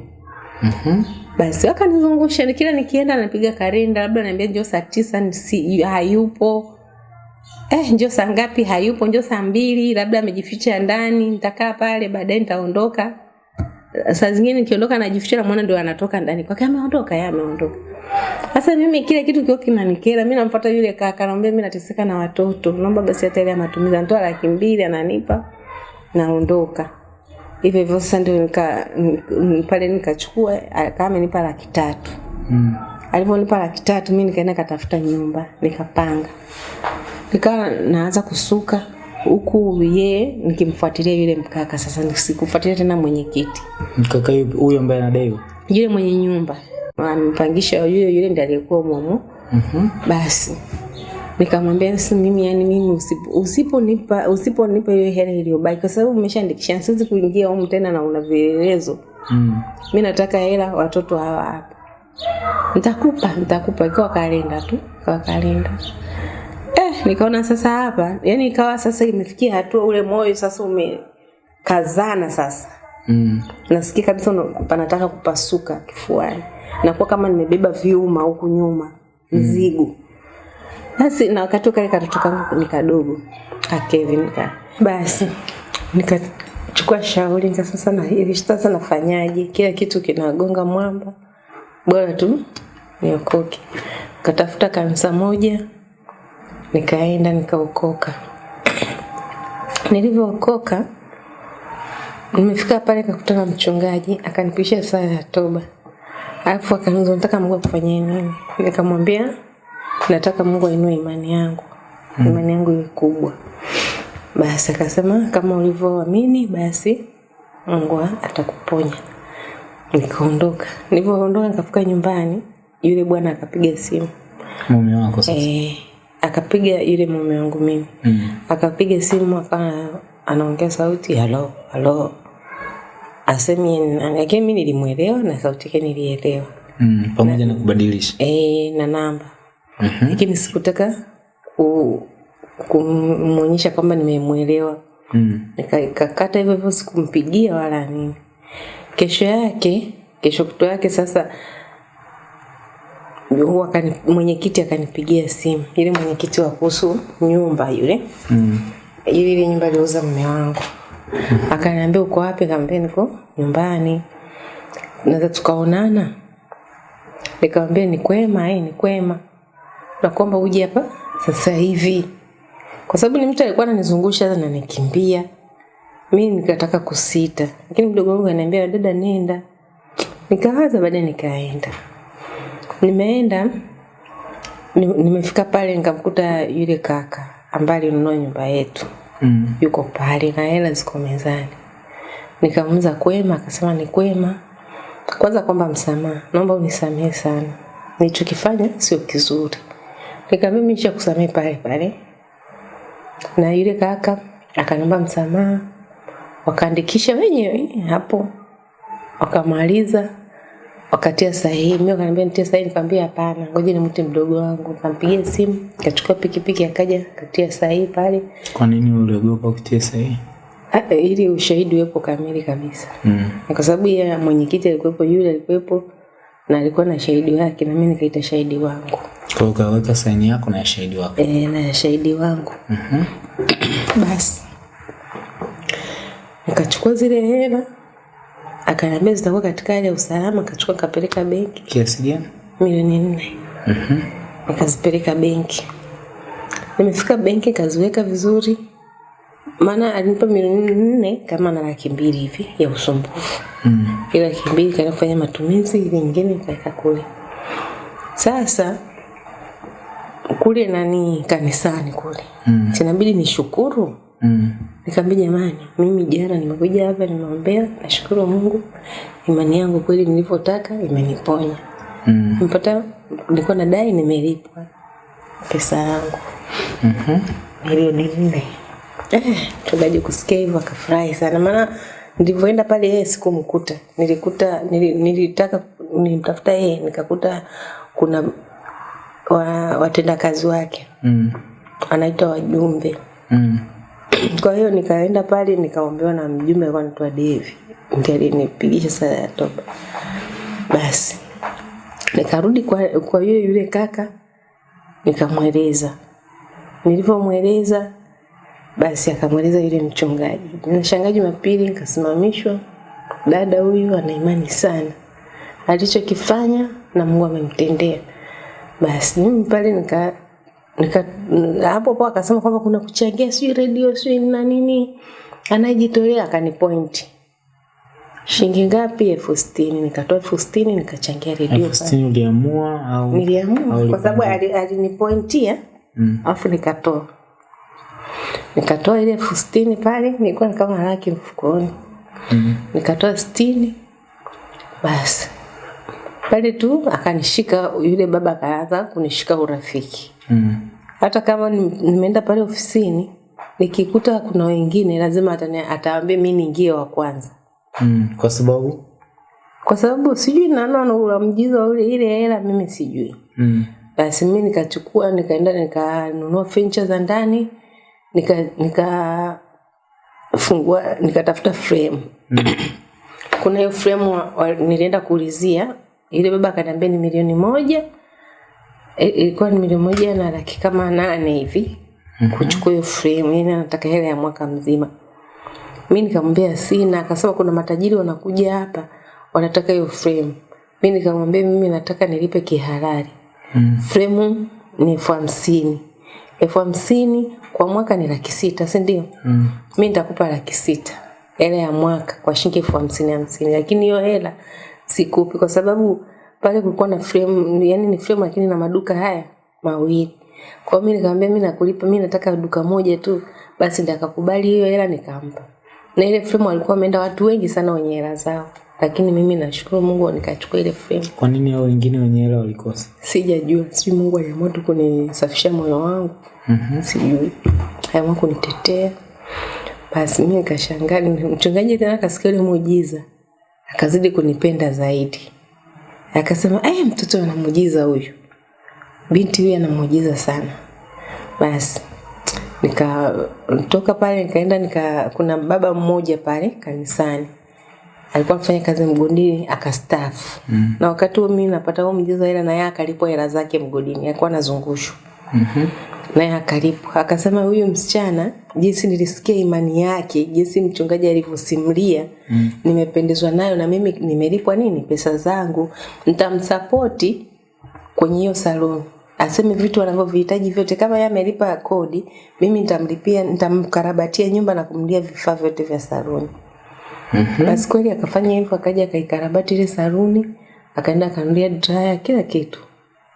Mhm. basi wakanizungusha ni kila nikienda napiga kalenda labda naambia njoo saa tisa nisi, hayupo. Eh, njoo saa ngapi? Hayupo. Njoo saa mbili labda amejificha ndani nitakaa pale baadaye nitaondoka. Saa zingine nikiondoka najificha namwona ndio anatoka ndani kwake. Ameondoka yeye ameondoka. Sasa mimi kile kitu kio kinanikera mi namfuata yule kaka naambia mi nateseka na watoto. Naomba basi hata ile matumizi anatoa laki mbili ananipa naondoka hivyo hivyo sasa ndio nika, pale nikachukua akawa amenipa laki tatu Mm. alivyonipa laki tatu mi nikaenda katafuta nyumba nikapanga nikawa naanza kusuka huku yeye nikimfuatilia yule mkaka sasa sikufuatilia tena mwenyekiti mkaka huyo ambaye anadaiwa. yule mwenye nyumba ampangisha yule yule ndiye aliyekuwa mumu Mhm. basi nikamwambia si mimi yani mimi usipo- usiponipa usiponipa hiyo hela iliyobaki kwa sababu umeshaandikisha siwezi kuingia humu tena na una vielelezo. Mm. mi nataka hela watoto hawa hapa nitakupa nitakupa. Ikiwa kalenda tu kwa kalenda. Eh, nikaona sasa hapa yani ikawa sasa imefikia hatua ule moyo sasa umekazana sasa. Mm. nasikia kabisa panataka kupasuka kifuani. Nakuwa kama nimebeba vyuma huku nyuma mzigo basi na wakati kale katoto kangu ni kadogo ka Kevin ka. Basi nikachukua shauri nika sasa na hivi sasa nafanyaje? Kila kitu kinagonga mwamba. Bora tu niokoke. Katafuta kanisa moja nikaenda nikaokoka. Nilivyookoka nimefika pale kakutana mchungaji akanipisha saa ya toba. Alafu akaniuliza nataka mungu akufanyie nini? Nikamwambia nataka mungu ainue imani yangu mm. imani yangu iwe kubwa basi akasema kama ulivyoamini basi mungu atakuponya nikaondoka nilivyoondoka nikafika nyumbani yule bwana akapiga simu Mume wako sasa. eh, akapiga yule mume wangu mimi Mm. akapiga simu akawa anaongea sauti halo halo asemi lakini nilimuelewa nilimwelewa na sauti yake nilielewa Mm. Pamoja na kubadilisha. eh na namba Mhm. lakini sikutaka ku, kumwonyesha kwamba nimemwelewa. Mm. nikakata hivyo hivyo sikumpigia wala nini. Kesho yake kesho kuto yake sasa huwa mwenyekiti akanipigia simu. Ile mwenyekiti wa kuhusu nyumba yule. Mm. ili ile nyumba aliuza mume wangu. Akaniambia uko wapi? Kaambia niko nyumbani. Naweza tukaonana? Nikamwambia ni kwema eh, ni kwema nakuomba uje hapa sasa hivi. Kwa sababu ni mtu alikuwa ananizungusha na nikimbia Mimi nikataka kusita. Lakini mdogo wangu ananiambia dada nenda. Nikawaza baadaye nikaenda. Nimeenda nimefika pale nikamkuta yule kaka ambaye alinunua nyumba yetu. Mm. yuko pale na hela ziko mezani. Nikamuuliza kwema? Akasema ni kwema. Kwanza kwamba msamaha. Naomba unisamehe sana. Nilichokifanya sio kizuri nikamwambia mimi nishakusamehe pale pale. Na yule kaka akaniomba msamaha. Wakaandikisha wenyewe hapo. Wakamaliza. Wakatia sahihi. Mimi wakaniambia nitie sahihi. Nikamwambia hapana ngoja nimute mdogo wangu. Nikampigia simu. Kachukua pikipiki akaja katia sahihi pale. Kwa nini uliogopa kutia sahihi? Ah, ili ushahidi uwepo kamili kabisa. Mm. Kwa sababu ya mwenyekiti alikuwepo yule alikuwepo na alikuwa na shahidi wake na mimi nikaita shahidi wangu Kwa hiyo ukaweka saini yako na ya shahidi wako. Eh, na shahidi wangu Mhm. basi nikachukua zile hela akaniambia zitakuwa katika hali ya usalama akachukua kapeleka benki Kiasi gani? milioni nne Mhm. nikazipeleka benki nimefika benki kaziweka vizuri maana alinipa milioni nne kama na laki mbili hivi ya usumbufu Mm. ile laki mbili kaenda kufanya matumizi ile nyingine nikaweka kule sasa kule nani kanisani kule Mm. sinabidi nishukuru Mm. Nikamwambia jamani, mimi jana nimekuja hapa nimeombea, nashukuru Mungu, imani yangu kweli nilivyotaka imeniponya. Mm. mpata nilikuwa nadai, nimelipwa pesa yangu Mhm. milioni nne. Eh, mchungaji kusikia hivyo akafurahi sana, maana nilivyoenda pale yeye sikumkuta. Nilikuta nili, nilitaka nimtafuta yeye nikakuta kuna wa, watendakazi wake. Mm. anaitwa wajumbe. Mm. *clears throat* kwa hiyo nikaenda pale nikaombewa na mjumbe alikuwa anaitwa Devi ndiye alinipigisha sala ya toba basi. Nikarudi kwa, kwa yule yule kaka nikamweleza. Nilivyomweleza basi akamweleza yule mchungaji. Nashangaa jumapili nikasimamishwa dada huyu ana imani sana. Alichokifanya na mungu amemtendea. Basi mimi pale nika nika hapo hapo akasema kwamba kuna kuchangia sio redio sio na nini. Anayejitolea akanipoint. Shilingi ngapi? Elfu sitini. Nikatoa elfu sitini nikachangia redio elfu sitini uliamua au niliamua kwa sababu alinipointia. Mm. alafu nikatoa nikatoa ile elfu sitini pale nilikuwa kama laki mfukoni Mm. -hmm. nikatoa sitini basi pale tu akanishika yule baba akaanza kunishika urafiki Mm. hata kama nimeenda pale ofisini nikikuta kuna wengine lazima ataambia mi niingie wa kwanza Mm. kwa sababu kwa sababu sijui naona unamjiza ule ile hela mimi sijui mm. basi mi nikachukua nikaenda nikanunua furniture za ndani nika nika fungua nikatafuta frame. Kuna hiyo frame wa, wa, nilienda kuulizia ile baba akaniambia ni milioni moja. Ilikuwa ilikuwa ni milioni moja na laki kama nane hivi kuchukua hiyo frame yani anataka hela ya mwaka mzima. Mi nikamwambia sina akasema kuna matajiri wanakuja hapa wanataka hiyo frame. Mi nikamwambia mimi nataka nilipe kihalali. Mm. frame ni elfu hamsini. Elfu hamsini kwa mwaka ni laki sita si ndio? Mm. mi nitakupa laki sita. Hela ya mwaka kwa shilingi elfu hamsini hamsini. Lakini hiyo hela sikupi kwa sababu pale kulikuwa na frame yani ni frame lakini na maduka haya mawili. Kwa hiyo mi nikamwambia mi nakulipa mi nataka duka moja tu. Basi ndakakubali akakubali hiyo hela nikampa. Na ile frame walikuwa wameenda watu wengi sana wenye hela zao. Lakini mimi nashukuru mungu nikachukua ile frame kwa nini hao wengine wenye hela walikosa? Sijajua. Sijui mungu aliamua tu kunisafisha moyo wangu Mhm. sijui. Aliamua kunitetea. Basi mi nikashangaa mchungaji tena akasikia ule muujiza akazidi kunipenda zaidi. Akasema eh mtoto ana muujiza huyu. Binti huyu ana muujiza sana. Basi nikatoka pale nikaenda nika kuna baba mmoja pale kanisani. Alikuwa anafanya kazi mgodini akastaafu. Mm. na wakati huo mimi napata huo mjiza hela na yeye akalipwa hela zake mgodini alikuwa anazungushwa. Mhm. Naye akaripu akasema huyu msichana jinsi nilisikia imani yake jinsi mchungaji alivyosimulia mm. nimependezwa nayo na mimi nimelipwa nini? Pesa zangu. Nitamsapoti kwenye hiyo saluni aseme vitu anavyovihitaji vyote. Kama yeye amelipa kodi mimi nitamlipia nitamkarabatia nyumba na kumlia vifaa vyote vya saluni Mhm. basi kweli akafanya hivyo akaja akaikarabati ile saluni akaenda akanulia draya kila kitu.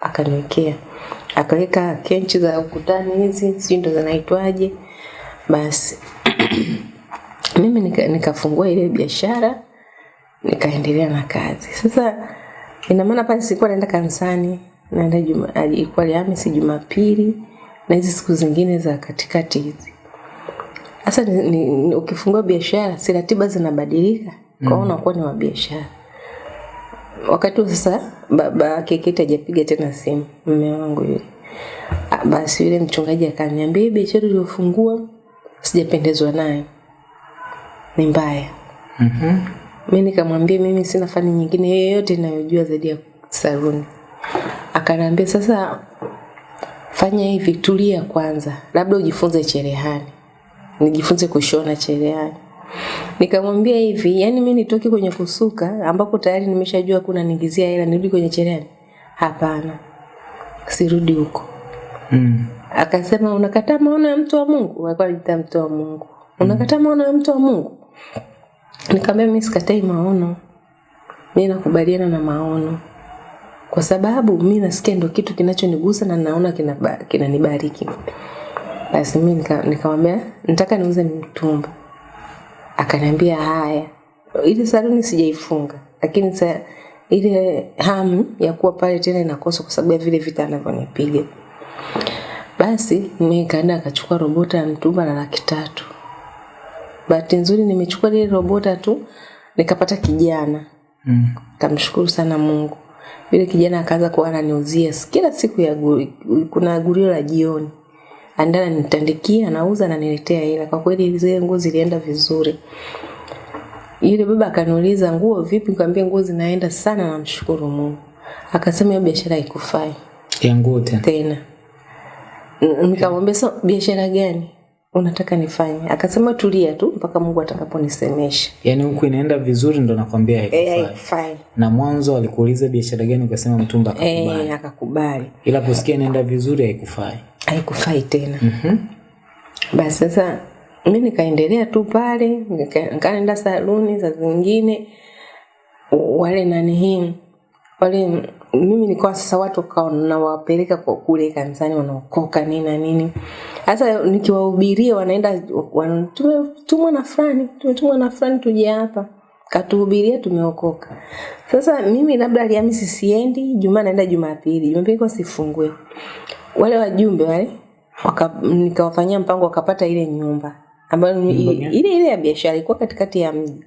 Akaniwekea akaweka kenchi za ukutani hizi sijui ndo zinaitwaje. Basi *clears throat* mimi nikafungua nika- ile biashara nikaendelea na kazi. Sasa ina maana pale sikuwa naenda kanisani naenda juma ilikuwa Alhamisi Jumapili na hizi siku zingine za katikati hizi. Sasa ukifungua biashara si ratiba zinabadilika? Kwa hiyo unakuwa ni wa biashara wakati huo sasa baba keketi hajapiga tena simu mume wangu yule. Ah, basi yule mchungaji akaniambia biashara uliyofungua sijapendezwa naye. Ni mbaya. Mhm. mi nikamwambia mimi sina fani nyingine yoyote inayojua zaidi ya saluni akaniambia sasa fanya hivi tulia kwanza labda ujifunze cherehani. Nijifunze kushona cherehani nikamwambia hivi yani mimi nitoke kwenye kusuka ambapo tayari nimeshajua kuna niingizia hela nirudi kwenye cherehani? Hapana sirudi huko. Mm. akasema unakataa maono ya mtu wa mungu? Alikuwa anajiita mtu wa mungu. Unakataa maono ya mtu wa mungu? Nikamwambia mimi sikatai maono. Mimi nakubaliana na maono. Kwa sababu mimi nasikia ndo kitu kinachonigusa na naona kinanibariki. Basi mi nika- nikamwambia nataka niuze mtumba akaniambia haya ile saluni sijaifunga lakini sa, ile hamu ya kuwa pale tena inakosa kwa sababu ya vile vita anavyonipiga. Basi nikaenda akachukua robota ya mtumba na laki tatu. Bahati nzuri nimechukua lile robota tu nikapata kijana. Mm. kamshukuru sana mungu. Yule kijana akaanza kuwa ananiuzia kila siku ya guri, kuna gurio la jioni andana nitandikia anauza ananiletea hela. Kwa kweli zile nguo zilienda vizuri. Yule baba akaniuliza nguo vipi? Nikamwambia nguo zinaenda sana. Namshukuru mungu. Akasema hiyo biashara haikufai. Ya nguo tena. tena. Nikamwambia so biashara gani unataka nifanye? Akasema tulia tu mpaka mungu atakaponisemesha. Yaani huku inaenda vizuri ndo nakwambia Eh, haikufai. haifai Na mwanzo alikuuliza biashara gani? Ukasema mtumba akakubali. Eh, akakubali. Ila kusikia inaenda vizuri haikufai. Haikufai tena. Mhm. basi sasa mi nikaendelea tu pale nika- nikaenda saluni za zingine wale nani hii wale mimi nilikuwa sasa watu nawapeleka kwa kule kanisani wanaokoka nini na nini. Sasa nikiwahubiria wanaenda wan, tumetumwa na fulani tumetumwa na fulani tuje hapa. Katuhubiria tumeokoka. Sasa mimi labda alhamisi siendi jumaa naenda jumapili jumapili kwa sifungue wale wajumbe wale waka, nikawafanyia mpango wakapata ile nyumba ambayo ile ile ile ya biashara ilikuwa katikati ya mji.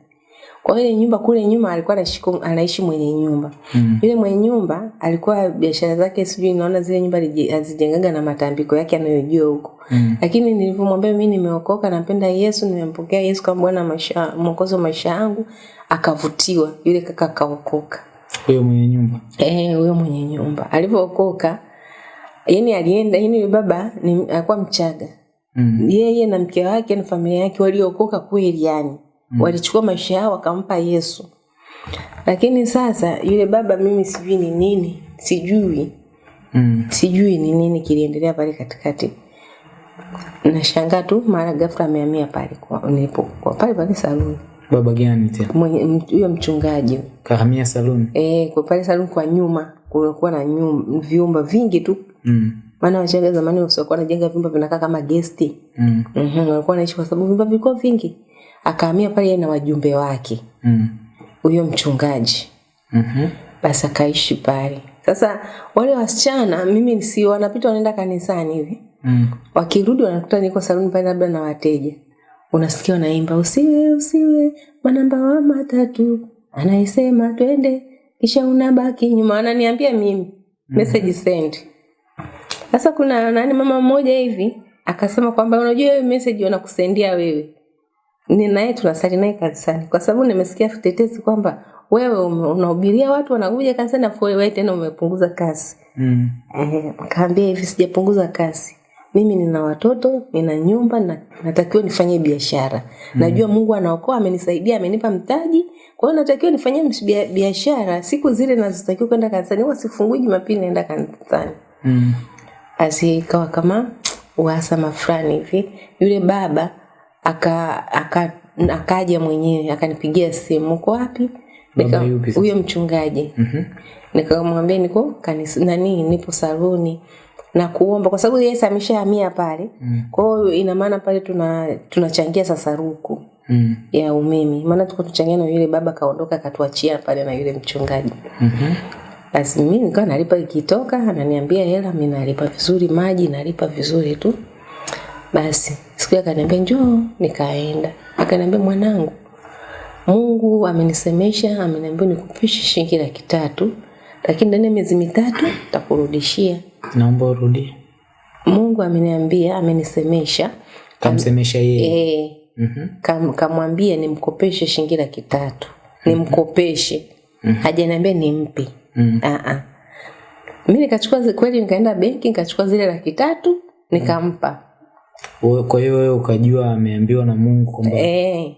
Kwa ile nyumba kule nyuma alikuwa anashiku, anaishi mwenye nyumba. Mm. yule mwenye nyumba alikuwa biashara zake sijui naona zile nyumba hazijengaga azijengaga na matambiko yake anayojua huko. Mm. lakini nilivyomwambia mimi nimeokoka nampenda yesu nimempokea yesu kama bwana maisha mwokozi wa maisha yangu akavutiwa. Yule kaka akaokoka. Huyo mwenye nyumba. Eh, huyo mwenye nyumba. Alivyookoka yani alienda yani baba ni alikuwa mchaga Mm. yeye na mke wake na familia yake waliokoka kweli yani mm. walichukua maisha yao wakampa yesu lakini sasa yule baba mimi sijui ni nini sijui Mm. sijui ni nini kiliendelea pale katikati nashangaa tu mara ghafla amehamia pale kwa nilipokuwa pale pale saluni Baba gani tena? huyo mchungaji Kahamia saluni. eh kwa pale saluni kwa nyuma kulikuwa na nyumba, vyumba vingi tu Mm. maana wachaga zamani wasiokuwa wanajenga vyumba vinakaa kama gesti Mm. mm-hmm. walikuwa wanaishi kwa sababu vyumba vilikuwa vingi akahamia pale na wajumbe wake Mm. mchungaji mchungaji Mhm. basi akaishi pale sasa wale wasichana mimi si wanapita wanaenda kanisani hivi Mm. wakirudi wanakuta niko saluni pale labda na wateja unasikia wanaimba usiwe usiwe manamba wa matatu anaisema twende kisha unabaki nyuma wananiambia mimi mm-hmm. message send sasa kuna nani mama mmoja hivi akasema kwamba unajua hiyo message wanakusendia wewe. Ni naye tunasali naye kanisani. Kwa sababu nimesikia tetesi kwamba wewe unahubiria watu wanakuja kanisani afu wewe tena umepunguza kasi. Mm. Eh, kaambia hivi sijapunguza kasi. Mimi nina watoto nina nyumba na natakiwa nifanye biashara. Mm. najua mungu anaokoa amenisaidia amenipa mtaji. Kwa hiyo natakiwa nifanye biashara. Siku zile nazotakiwa kwenda kanisani huwa sifungui jumapili naenda kanisani. Mm. Basi ikawa kama uhasama fulani hivi yule baba aka aka akaja mwenyewe akanipigia simu uko wapi huyo mchungaji Mhm. nikamwambia niko kanisa nani nipo saluni na kuomba kwa sababu Yesu ameshahamia pale Mm. kwa hiyo ina maana pale tuna tunachangia sasa ruku Mm. ya umeme maana tuko tuchangia na yule baba kaondoka akatuachia pale na yule mchungaji Mhm. Basi mimi nikawa nalipa ikitoka ananiambia hela mimi nalipa vizuri maji nalipa vizuri tu. Basi siku hiyo akaniambia njoo nikaenda. Akaniambia mwanangu mungu amenisemesha ameniambia nikupishe shilingi laki tatu lakini ndani ya miezi mitatu takurudishia Naomba urudie. mungu ameniambia amenisemesha. Kamsemesha yeye. eh, Mhm. kam, kamwambia nimkopeshe shilingi laki tatu. Nimkopeshe. Hajaniambia nimpe Mm. Ah, mi nikachukua kweli nikaenda benki nikachukua zile laki tatu nikampa. Wewe- Kwa hiyo wewe ukajua ameambiwa na Mungu kwamba eh,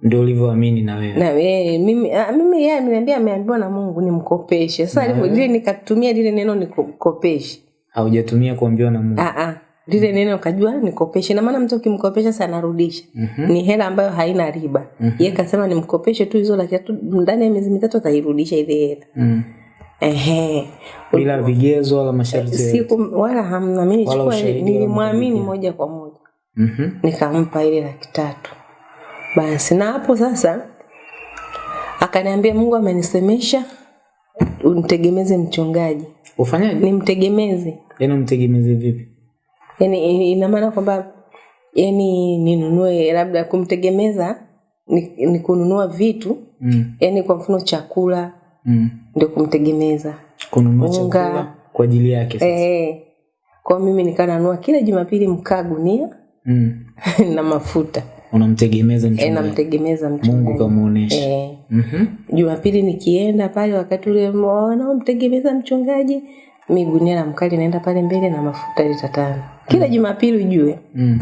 ndio ulivyoamini na wewe. na wewe mimi ah, mimi yeye ameniambia ameambiwa na mungu nimkopeshe. Sasa alivyo- lile nikatumia lile neno nikopeshe? Haujatumia kuambiwa na Mungu. ah, ah, lile neno ukajua nikopeshe. Na maana mtu ukimkopesha sana anarudisha. Ni hela ambayo haina riba. Mm-hmm. yeye kasema nimkopeshe tu hizo laki ndani ya miezi mitatu atairudisha ile hela. Mm. Ehe Bila vigezo wala masharti siku wala hamna mimi wala nilimwamini moja kwa moja Mhm. nikampa ile laki tatu basi na hapo sasa akaniambia mungu amenisemesha unitegemeze mchungaji Ufanyaje? nimtegemeze Yaani umtegemeze vipi? yani ina maana kwamba yani ninunue labda kumtegemeza ni, ni kununua vitu Mm. yani kwa mfano chakula Mm. Ndio kumtegemeza Kununua chakula kwa ajili yake sasa. eh kwa mimi nikananua kila Jumapili mkaa gunia Mm. *laughs* na mafuta Unamtegemeza e, mchungaji. namtegemeza Mungu mchungaji kamuonesha. eh Mhm. Jumapili nikienda pale wakati ule wanaomtegemeza mchungaji mi gunia la mkali naenda pale mbele na mafuta lita tano kila mm. Jumapili ujue Mm.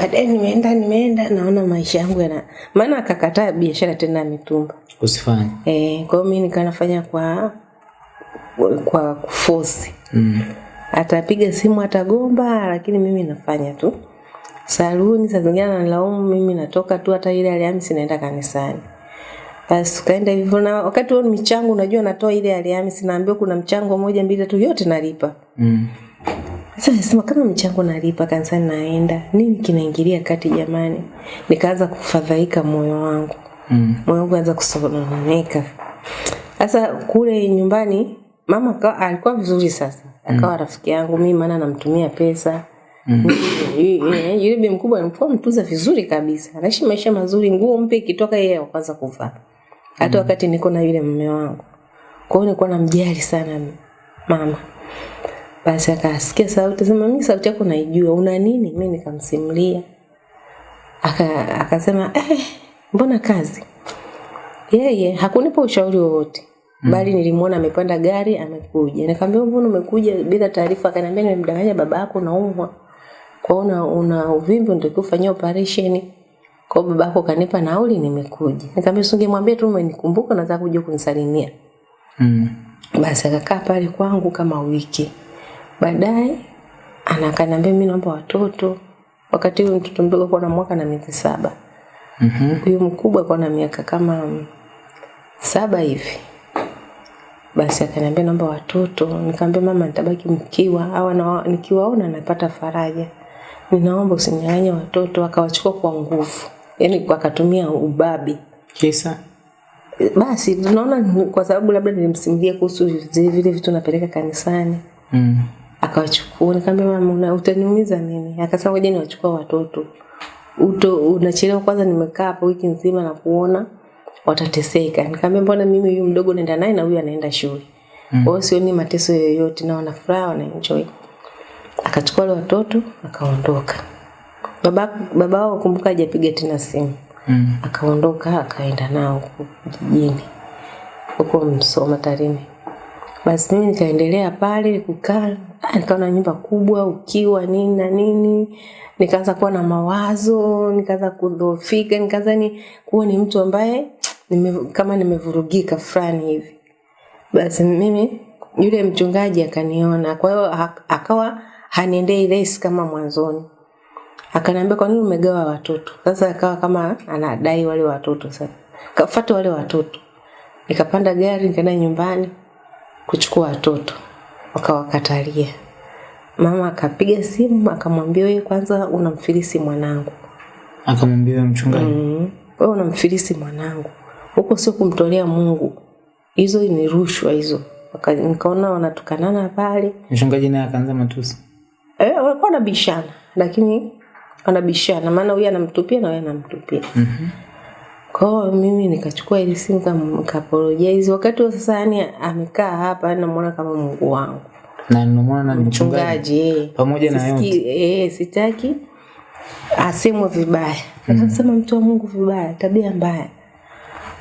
Baadaye nimeenda nimeenda naona maisha yangu yana maana akakataa biashara tena ya mitumba Usifanye. eh kwa hiyo mimi nikanafanya kwa kwa kufosi Mm. atapiga simu atagomba lakini mimi nafanya tu saluni saa zingine ananilaumu mimi natoka tu hata ile Alhamisi naenda kanisani basi tukaenda hivyo na wakati huo michango unajua natoa ile Alhamisi naambiwa kuna mchango moja mbili tu yote nalipa Mm. Sasa nasema kama mchango nalipa kanisani naenda nini kinaingilia kati jamani? Nikaanza kufadhaika moyo wangu. Mm. moyo wangu anza kusononeka. Sasa kule nyumbani mama kawa, alikuwa vizuri sasa. Akawa mm. rafiki yangu mimi maana namtumia pesa. Mm. yule bi mkubwa alikuwa mtuza vizuri kabisa. Anaishi maisha mazuri nguo mpya ikitoka yeye wa kwanza kuvaa. Hata wakati niko na yule mume wangu. Kwa hiyo nilikuwa namjali sana mama basi akasikia sauti sema mimi sauti yako naijua una nini? Mimi nikamsimulia. Aka akasema eh mbona kazi? Yeye hakunipa ushauri wowote bali nilimwona amepanda gari amekuja. Nikamwambia mbona umekuja? Bila taarifa akaniambia nimemdanganya baba yako naumwa kwa una, una uvimbe unatakiwa kufanyia operation. Kwa baba yako kanipa nauli nimekuja. Nikamwambia usingemwambia tu umenikumbuka nataka kuja kunisalimia. Mm. basi akakaa pale kwangu kama wiki baadaye anakaniambia mimi naomba watoto. Wakati huyo mtoto mdogo alikuwa na mwaka na miezi saba. Mhm. huyu mkubwa alikuwa na miaka kama mm, saba hivi. Basi akaniambia naomba watoto. Nikamwambia mama nitabaki mkiwa au na, nikiwaona napata faraja. Ninaomba usinyang'anye watoto. Akawachukua kwa nguvu. Yaani akatumia ubabi. Kisa? basi tunaona kwa sababu labda nilimsimulia kuhusu zile vile vitu napeleka kanisani. Mm. Akawachukua nikamwambia mama utaniumiza mimi. Akasema ngoja niwachukua watoto. Uto unachelewa kwanza nimekaa hapo wiki nzima na kuona watateseka. Nikamwambia mbona mimi huyu mdogo naenda naye na huyu anaenda shule? Mm. kwa hiyo sioni mateso yoyote na wana furaha wana enjoy. Akachukua wale watoto akaondoka baba baba wao kumbuka hajapiga tena simu. Mm. akaondoka akaenda nao huko jijini huko Msoma Tarime. Basi mimi nikaendelea pale kukaa, nikaona nyumba kubwa ukiwa nini na nini, nikaanza kuwa na mawazo, nikaanza kudhoofika, nikaanza ni kuwa ni mtu ambaye nime, kama nimevurugika fulani hivi. Basi mimi yule mchungaji akaniona, kwa hiyo akawa haniendei resi kama mwanzoni. Akaniambia kwa nini umegawa watoto? Sasa akawa kama anadai wale watoto sasa kafuata wale watoto. Nikapanda gari nikaenda nyumbani kuchukua watoto wakawakatalia mama akapiga simu akamwambia wewe kwanza unamfilisi mwanangu Akamwambia huyo mchungaji. mm. wewe unamfilisi mwanangu huko sio kumtolea mungu hizo ni rushwa hizo nikaona wanatukanana pale Mchungaji naye akaanza matusi. eh, walikuwa wanabishana lakini wanabishana maana huyu anamtupia na huyu anamtupia Mhm. Kwa hiyo mimi nikachukua ile simu nikapologize wakati huo sasa yani amekaa hapa namuona kama mungu wangu Na ninamwona na mchungaji. eh. Pamoja na yote. eh, sitaki asemwe vibaya akasema mtu wa mungu vibaya tabia mbaya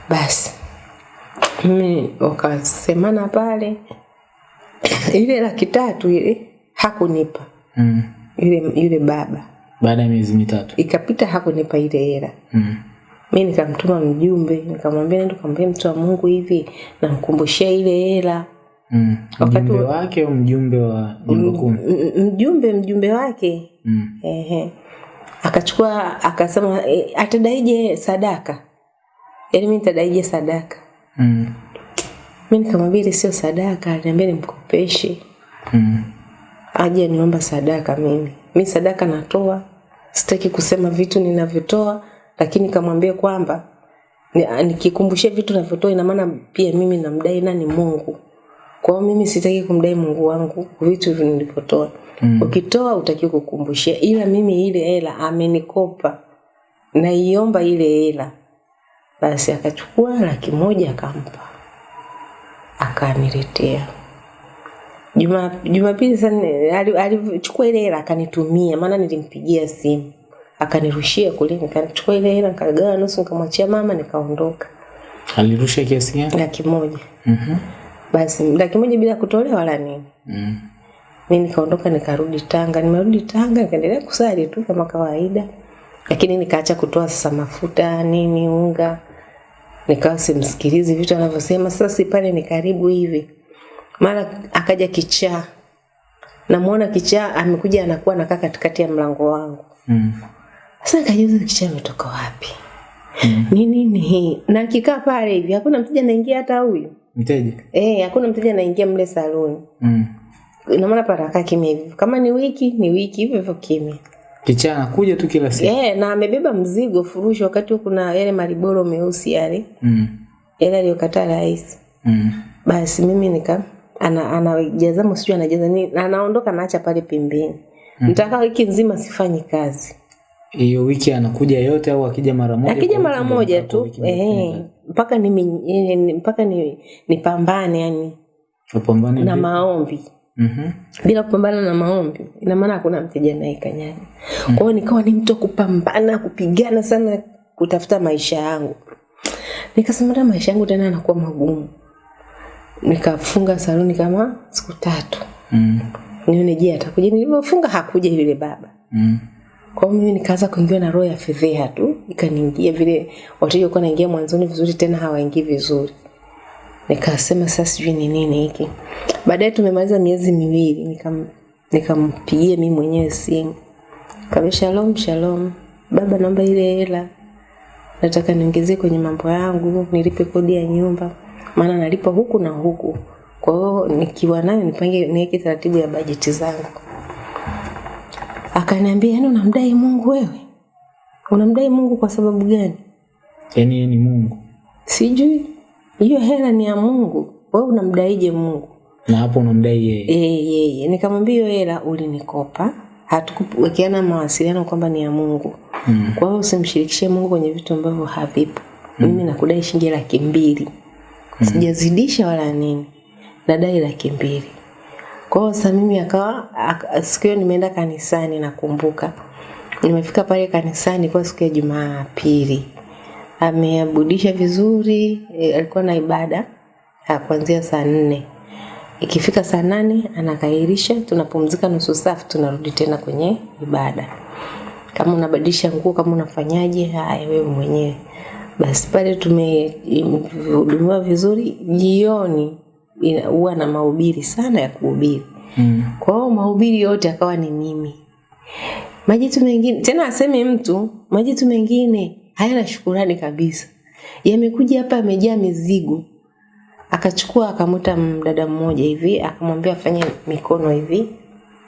basi mimi wakasemana pale *clears throat* ile laki tatu ile hakunipa Mm. Ile yule baba Baada ya miezi mitatu. ikapita hakunipa ile hela Mm. Mi nikamtuma mjumbe nikamwambia nenda kamwambia mtu wa mungu hivi namkumbushia ile hela Mm. Wakati Mjumbe wa- wake au mjumbe wa m- mjumbe mjumbe wake Mm. ehe akachukua akasema e, atadaije sadaka yaani mi nitadaije sadaka Mm. mi nikamwambia ile sio sadaka aliniambia nimkopeshe Mm. aje niomba sadaka mimi mi sadaka natoa sitaki kusema vitu ninavyotoa lakini kamwambia kwamba ni- nikikumbushia vitu navyotoa ina maana pia mimi namdai nani? Mungu. Kwa hiyo mimi sitaki kumdai mungu wangu vitu nilivyotoa. Mm. ukitoa utakiwa kukumbushia ila mimi ile hela amenikopa. Naiomba ile hela. Basi akachukua laki moja akampa. Akaniletea. Juma Jumapili sana ali- alichukua ile hela akanitumia, maana nilimpigia simu akanirushia kule, nikachukua ile hela nikagawa nusu, nikamwachia mama, nikaondoka alirusha kiasi gani laki moja. Mhm. Basi laki moja bila kutolewa wala nini. Mhm. Mimi nikaondoka nikarudi Tanga, nimerudi Tanga nikaendelea kusali tu kama kawaida, lakini nikaacha kutoa sasa mafuta nini, unga, nikawa simsikilizi vitu anavyosema. Sasa si pale ni karibu hivi, mara akaja kichaa, namuona kichaa amekuja anakuwa anakaa katikati ya mlango wangu. Mm. Sasa nikajiuliza kisha ametoka wapi? Ni nini hii? Na kikaa pale hivi hakuna mteja anaingia hata huyu. mteja Eh, hakuna mteja anaingia mle saloon. mm. Ina maana pale akaa kimya hivi. Kama ni wiki, ni wiki hivyo hivyo kimya. kichaa anakuja tu kila siku Eh, na amebeba mzigo furushi wakati huo kuna yale mariboro meusi yale. mm. Yale aliyokataa rais. Mm. Basi mimi nika ana anajaza msijui anajaza nini na anaondoka naacha pale pembeni. Mm. Nitakaa wiki nzima sifanyi kazi. Hiyo wiki anakuja yote au akija mara moja Akija mara moja tu eh, mpaka ni eh, mpaka ni nipambane yani. Upambane na maombi. Mhm. bila kupambana na maombi ina maana hakuna mteja naye kanyani kwa hiyo nikawa ni mtu kupambana kupigana sana kutafuta maisha yangu. Nikasema hata maisha yangu tena yanakuwa magumu? Nikafunga saluni kama siku tatu. Mm. nione je atakuja? Nilivyofunga hakuja yule baba. Mm. Kwa hiyo mimi nikaanza kuingiwa na roho ya fedheha tu ikaniingia vile wateja walikuwa naingia mwanzoni vizuri tena hawaingii vizuri. Nikasema sasa sijui ni nini hiki. Baadaye tumemaliza miezi miwili nikam nikampigia mimi mwenyewe simu. Kaambia shalom shalom. Baba naomba ile hela. Nataka niongezee kwenye mambo yangu nilipe kodi ya nyumba maana nalipa huku na huku. Kwa hiyo nikiwa nayo nipange niweke taratibu ya bajeti zangu akaniambia yani unamdai mungu wewe? Unamdai mungu kwa sababu gani? Yaani yeye ni mungu. Sijui. Hiyo hela ni ya mungu. Wewe unamdaije mungu? Na hapo unamdai yeye. Eh, yeye. Nikamwambia hiyo hela ulinikopa. Hatukuwekeana mawasiliano kwamba ni ya mungu. Mm. kwa hiyo usimshirikishe mungu kwenye vitu ambavyo havipo. Mm. mimi nakudai shilingi laki mbili. Sijazidisha wala nini. Nadai laki mbili kwa hiyo sasa mimi akawa aka- siku hiyo nimeenda kanisani nakumbuka. Nimefika pale kanisani kwa siku ya jumapili. Ameabudisha vizuri e, alikuwa na ibada kuanzia saa nne. Ikifika saa nane anakairisha tunapumzika nusu saa tunarudi tena kwenye ibada. Kama unabadilisha nguo kama unafanyaje haya wewe mwenyewe. Basi pale tumehudumiwa vizuri jioni huwa na mahubiri sana ya kuhubiri. Mm. kwa hiyo mahubiri yote akawa ni mimi. Majitu mengine tena aseme mtu majitu mengine hayana shukurani kabisa. Yamekuja hapa yamejaa mizigo. Akachukua akamuta mdada mmoja hivi akamwambia afanye mikono hivi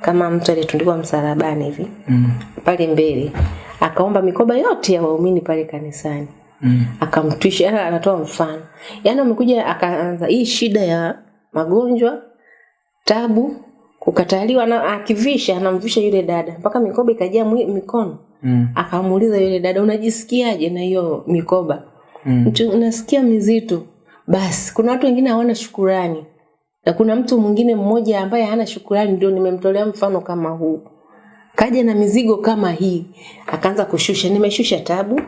kama mtu aliyetundikwa msalabani hivi Mm. pale mbele. Akaomba mikoba yote ya waumini pale kanisani Mm. akamtwisha yani anatoa mfano. Yaani amekuja akaanza hii shida ya magonjwa tabu kukataliwa na akivisha anamvisha yule dada. Mpaka mikoba ikajaa mikono. Mm. akamuuliza yule dada unajisikiaje na hiyo mikoba? Mm. mtu unasikia mizito. Basi kuna watu wengine hawana shukurani. Na kuna mtu mwingine mmoja ambaye hana shukurani ndio nimemtolea mfano kama huu. Kaja na mizigo kama hii. Akaanza kushusha. Nimeshusha tabu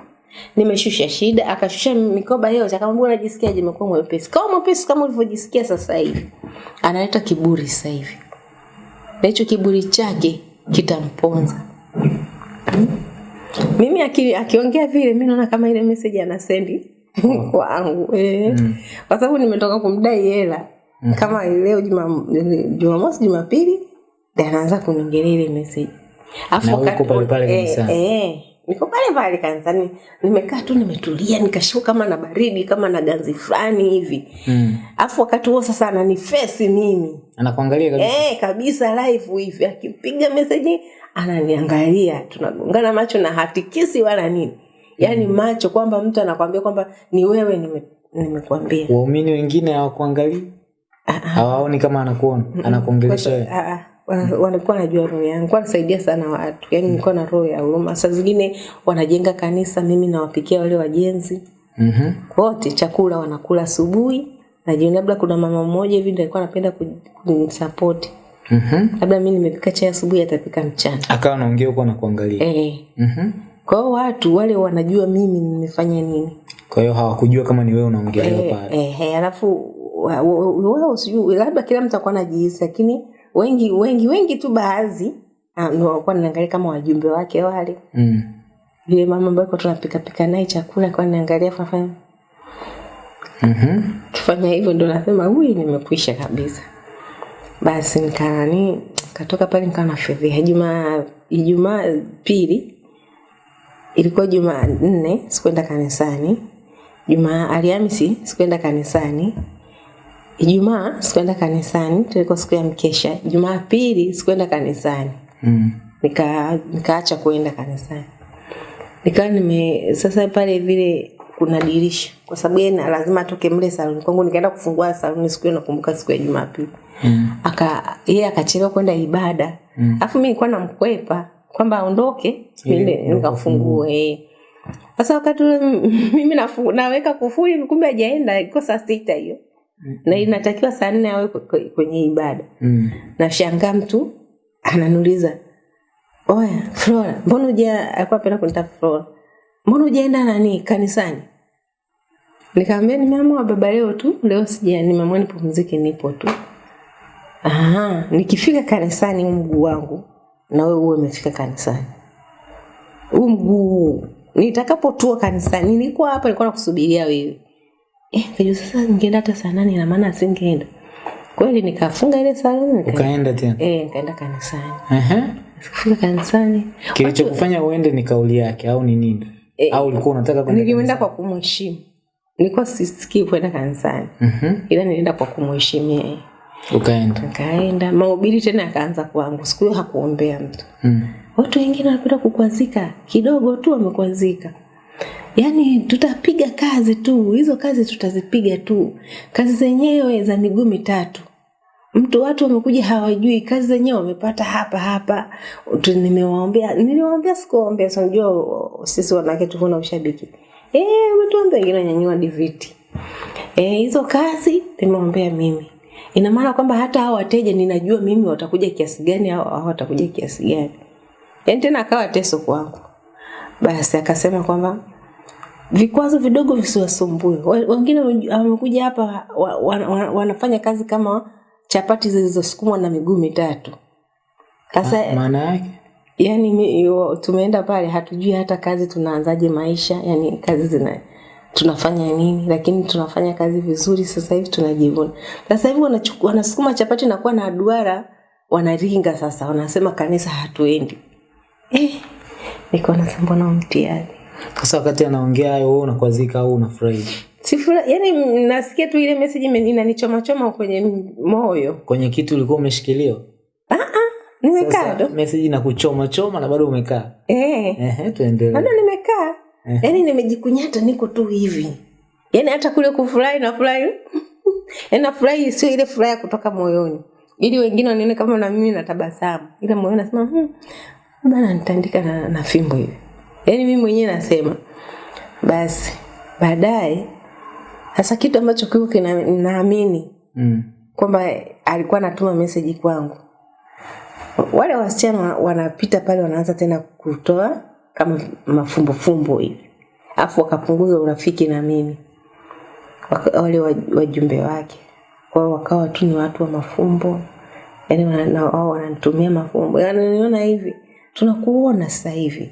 nimeshusha shida akashusha mikoba yote akamwambia unajisikiaje? Imekuwa mwepesi. Kama mwepesi kama ulivyojisikia sasa hivi. Analeta kiburi sasa hivi. Na hicho kiburi chake kitamponza. Mimi aki- akiongea vile mi naona kama ile message anasendi *laughs* kwangu. Eh. kwa sababu nimetoka kumdai hela. Kama leo juma jumamosi jumapili ndio anaanza kuniongelea ile message. Afu kwa pale pale eh, eh, niko pale pale kanisani nimekaa tu nimetulia nikashuka kama na baridi kama na ganzi fulani hivi. Mm. afu wakati huo sasa ananifesi mimi. Anakuangalia kabisa. Eh, kabisa live hivi akipiga message ananiangalia. Tunagongana macho na hatikisi wala nini. Yaani macho kwamba mtu anakuambia kwamba ni wewe nime- nimekwambia waumini wengine hawakuangalii. Hawaoni kama anakuona anakuongelesha wewe. Ah, ah, walikuwa najua roho yangu, kwa wanasaidia sana watu, yaani nilikuwa na roho ya huruma. Saa zingine wanajenga kanisa, mimi nawapikia wale wajenzi Mhm. wote chakula wanakula asubuhi na jioni. Labda kuna mama mmoja hivi ndio alikuwa anapenda kunisupport. Mhm. labda mimi nimepika chai asubuhi, atapika mchana Akawa anaongea huko na kuangalia. eh. Mhm. Kwa hiyo watu wale wanajua mimi nimefanya nini Kwa hiyo hawakujua kama ni wewe unaongea eh, pale. eh, eh, alafu wewe usijui labda kila mtu akawa anajihisi, lakini wengi wengi wengi tu baadhi ah, walikuwa wanaangalia kama wajumbe wake wale. Mm. yule mama ambaye kwa tunapika pika naye chakula kwa naangalia fafanya Mhm. kifanya hivyo ndo nasema huyu nimekwisha kabisa. Basi nikanani katoka pale nikawa nafedhea jumaa ijumaa pili ilikuwa jumaa nne sikuenda kanisani. Jumaa alhamisi sikuenda kanisani ijumaa sikuenda kanisani tulikuwa siku ya mkesha. Jumapili sikuenda kanisani. Mm. nika nikaacha kuenda kanisani. Nikawa nime sasa pale vile kuna dirisha. Kwa sababu yeye lazima atoke mle saluni. Kwangu nikaenda kufungua saluni siku hiyo nakumbuka siku ya jumapili. Mm. aka yeye akachelewa kwenda ibada. Mm. alafu mimi nilikuwa namkwepa kwamba aondoke yeah, nikafungue. eh. sasa wakati ule *laughs* mimi nafu, naweka kufuli kumbe hajaenda. Iko saa sita hiyo na inatakiwa saa nne awe kwenye ibada. Mm. nashangaa mtu ananuliza oya flora mbona uja alikuwa apenda kunita flora? Mbona ujaenda nani kanisani? Nikamwambia nimeamua baba leo tu leo sija nimeamua nipumzike nipo tu. Aha, nikifika kanisani huu mguu wangu na wewe uwe umefika kanisani. Huu mguu nitakapotua kanisani nilikuwa hapa nilikuwa nakusubiria wewe eh, kajua sasa ningeenda hata saa nane na maana asingeenda kweli nikafunga ile saluni nika- Ukaenda tena. eh, nikaenda kanisani Aha. kufika kanisani Kilichokufanya uende ni kauli yake au ni nini? Eh, Au ulikuwa unataka kwenda? nilienda kwa kumheshimu nilikuwa sisikii kwenda kanisani Mhm. ila nilienda kwa kumheshimu yeye Ukaenda. nikaenda mahubiri tena akaanza kwangu siku hiyo hakuombea mtu Mm. watu wengine wanapenda kukwazika kidogo tu wamekwazika yaani tutapiga kazi tu. Hizo kazi tutazipiga tu. Kazi zenyewe za miguu mitatu. Mtu watu wamekuja hawajui. Kazi zenyewe wamepata hapa hapa. Nimewaombea. Niliwaombea sikuwaombea. So sisi wanawake tuvuna ushabiki. Eh umetuombea wengine wanyanyua diviti. Eh hizo kazi nimeombea mimi. Ina maana kwamba hata hao wateja ninajua mimi watakuja kiasi gani au watakuja kiasi gani. Yaani tena akawa teso kwangu basi akasema kwamba vikwazo vidogo visiwasumbue. Wengine wamekuja hapa wa, wa, wa, wanafanya kazi kama chapati zilizosukumwa na miguu mitatu. Sasa Maana yake? yani mi- tumeenda pale hatujui hata kazi tunaanzaje maisha yani kazi zina tunafanya nini lakini tunafanya kazi vizuri sasa hivi tunajivuna. Sasa hivi wanasukuma chapati na kuwa na duara wanaringa sasa wanasema kanisa hatuendi. Eh, niko nasema na mtihani Sasa wakati anaongea hayo wewe unakwazika au unafurahi? sifura yani nasikia tu ile message inanichoma choma kwenye moyo Kwenye kitu ulikuwa umeshikiliwa? nimekaa Sasa tu message na kuchoma choma na bado umekaa. eh. Ehe, tuendelee. bado nimekaa yaani nimejikunyata niko tu hivi yaani hata kule kufurahi nafurahi *laughs* yaani nafurahi sio ile furaha kutoka moyoni ili wengine wanione kama na mimi natabasamu ile moyoni nasema hmm, bana nitaandika na, na fimbo hivi? Yaani mimi mwenyewe nasema basi baadaye sasa kitu ambacho kiko kinaamini Mm. kwamba alikuwa anatuma message kwangu. Wale wasichana wanapita pale wanaanza tena kutoa kama mafumbofumbo hivi. Afu wakapunguza urafiki na mimi. Waka- wale waj- wajumbe wake. Kwao wakawa tu ni watu wa mafumbo. Yani wao wananitumia mafumbo. Wananiona hivi tunakuona sasa hivi.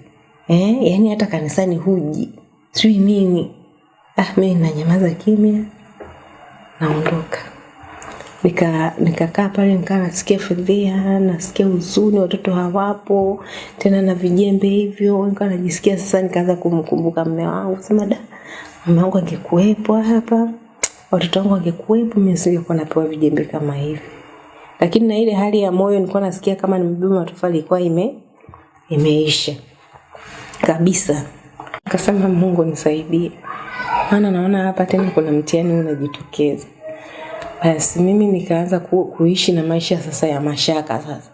Eh? yani hata kanisani huji. Sijui nini. Ah, mimi nanyamaza kimya. Naondoka. Nika nikakaa pale nikaa nasikia fedhea nasikia huzuni watoto hawapo. Tena na vijembe hivyo. Nikaa najisikia sasa nikaanza kumkumbuka mme wangu. Sema da mme wangu angekuwepo hapa watoto wangu angekuwepo mimi singekuwa napewa vijembe kama hivi. Lakini na ile hali ya moyo nilikuwa nasikia kama nimebeba matofali ilikuwa ime imeisha. Kabisa. Akasema mungu nisaidie. Maana naona hapa tena kuna mtihani unajitokeza. Basi mimi nikaanza ku, kuishi na maisha sasa ya mashaka sasa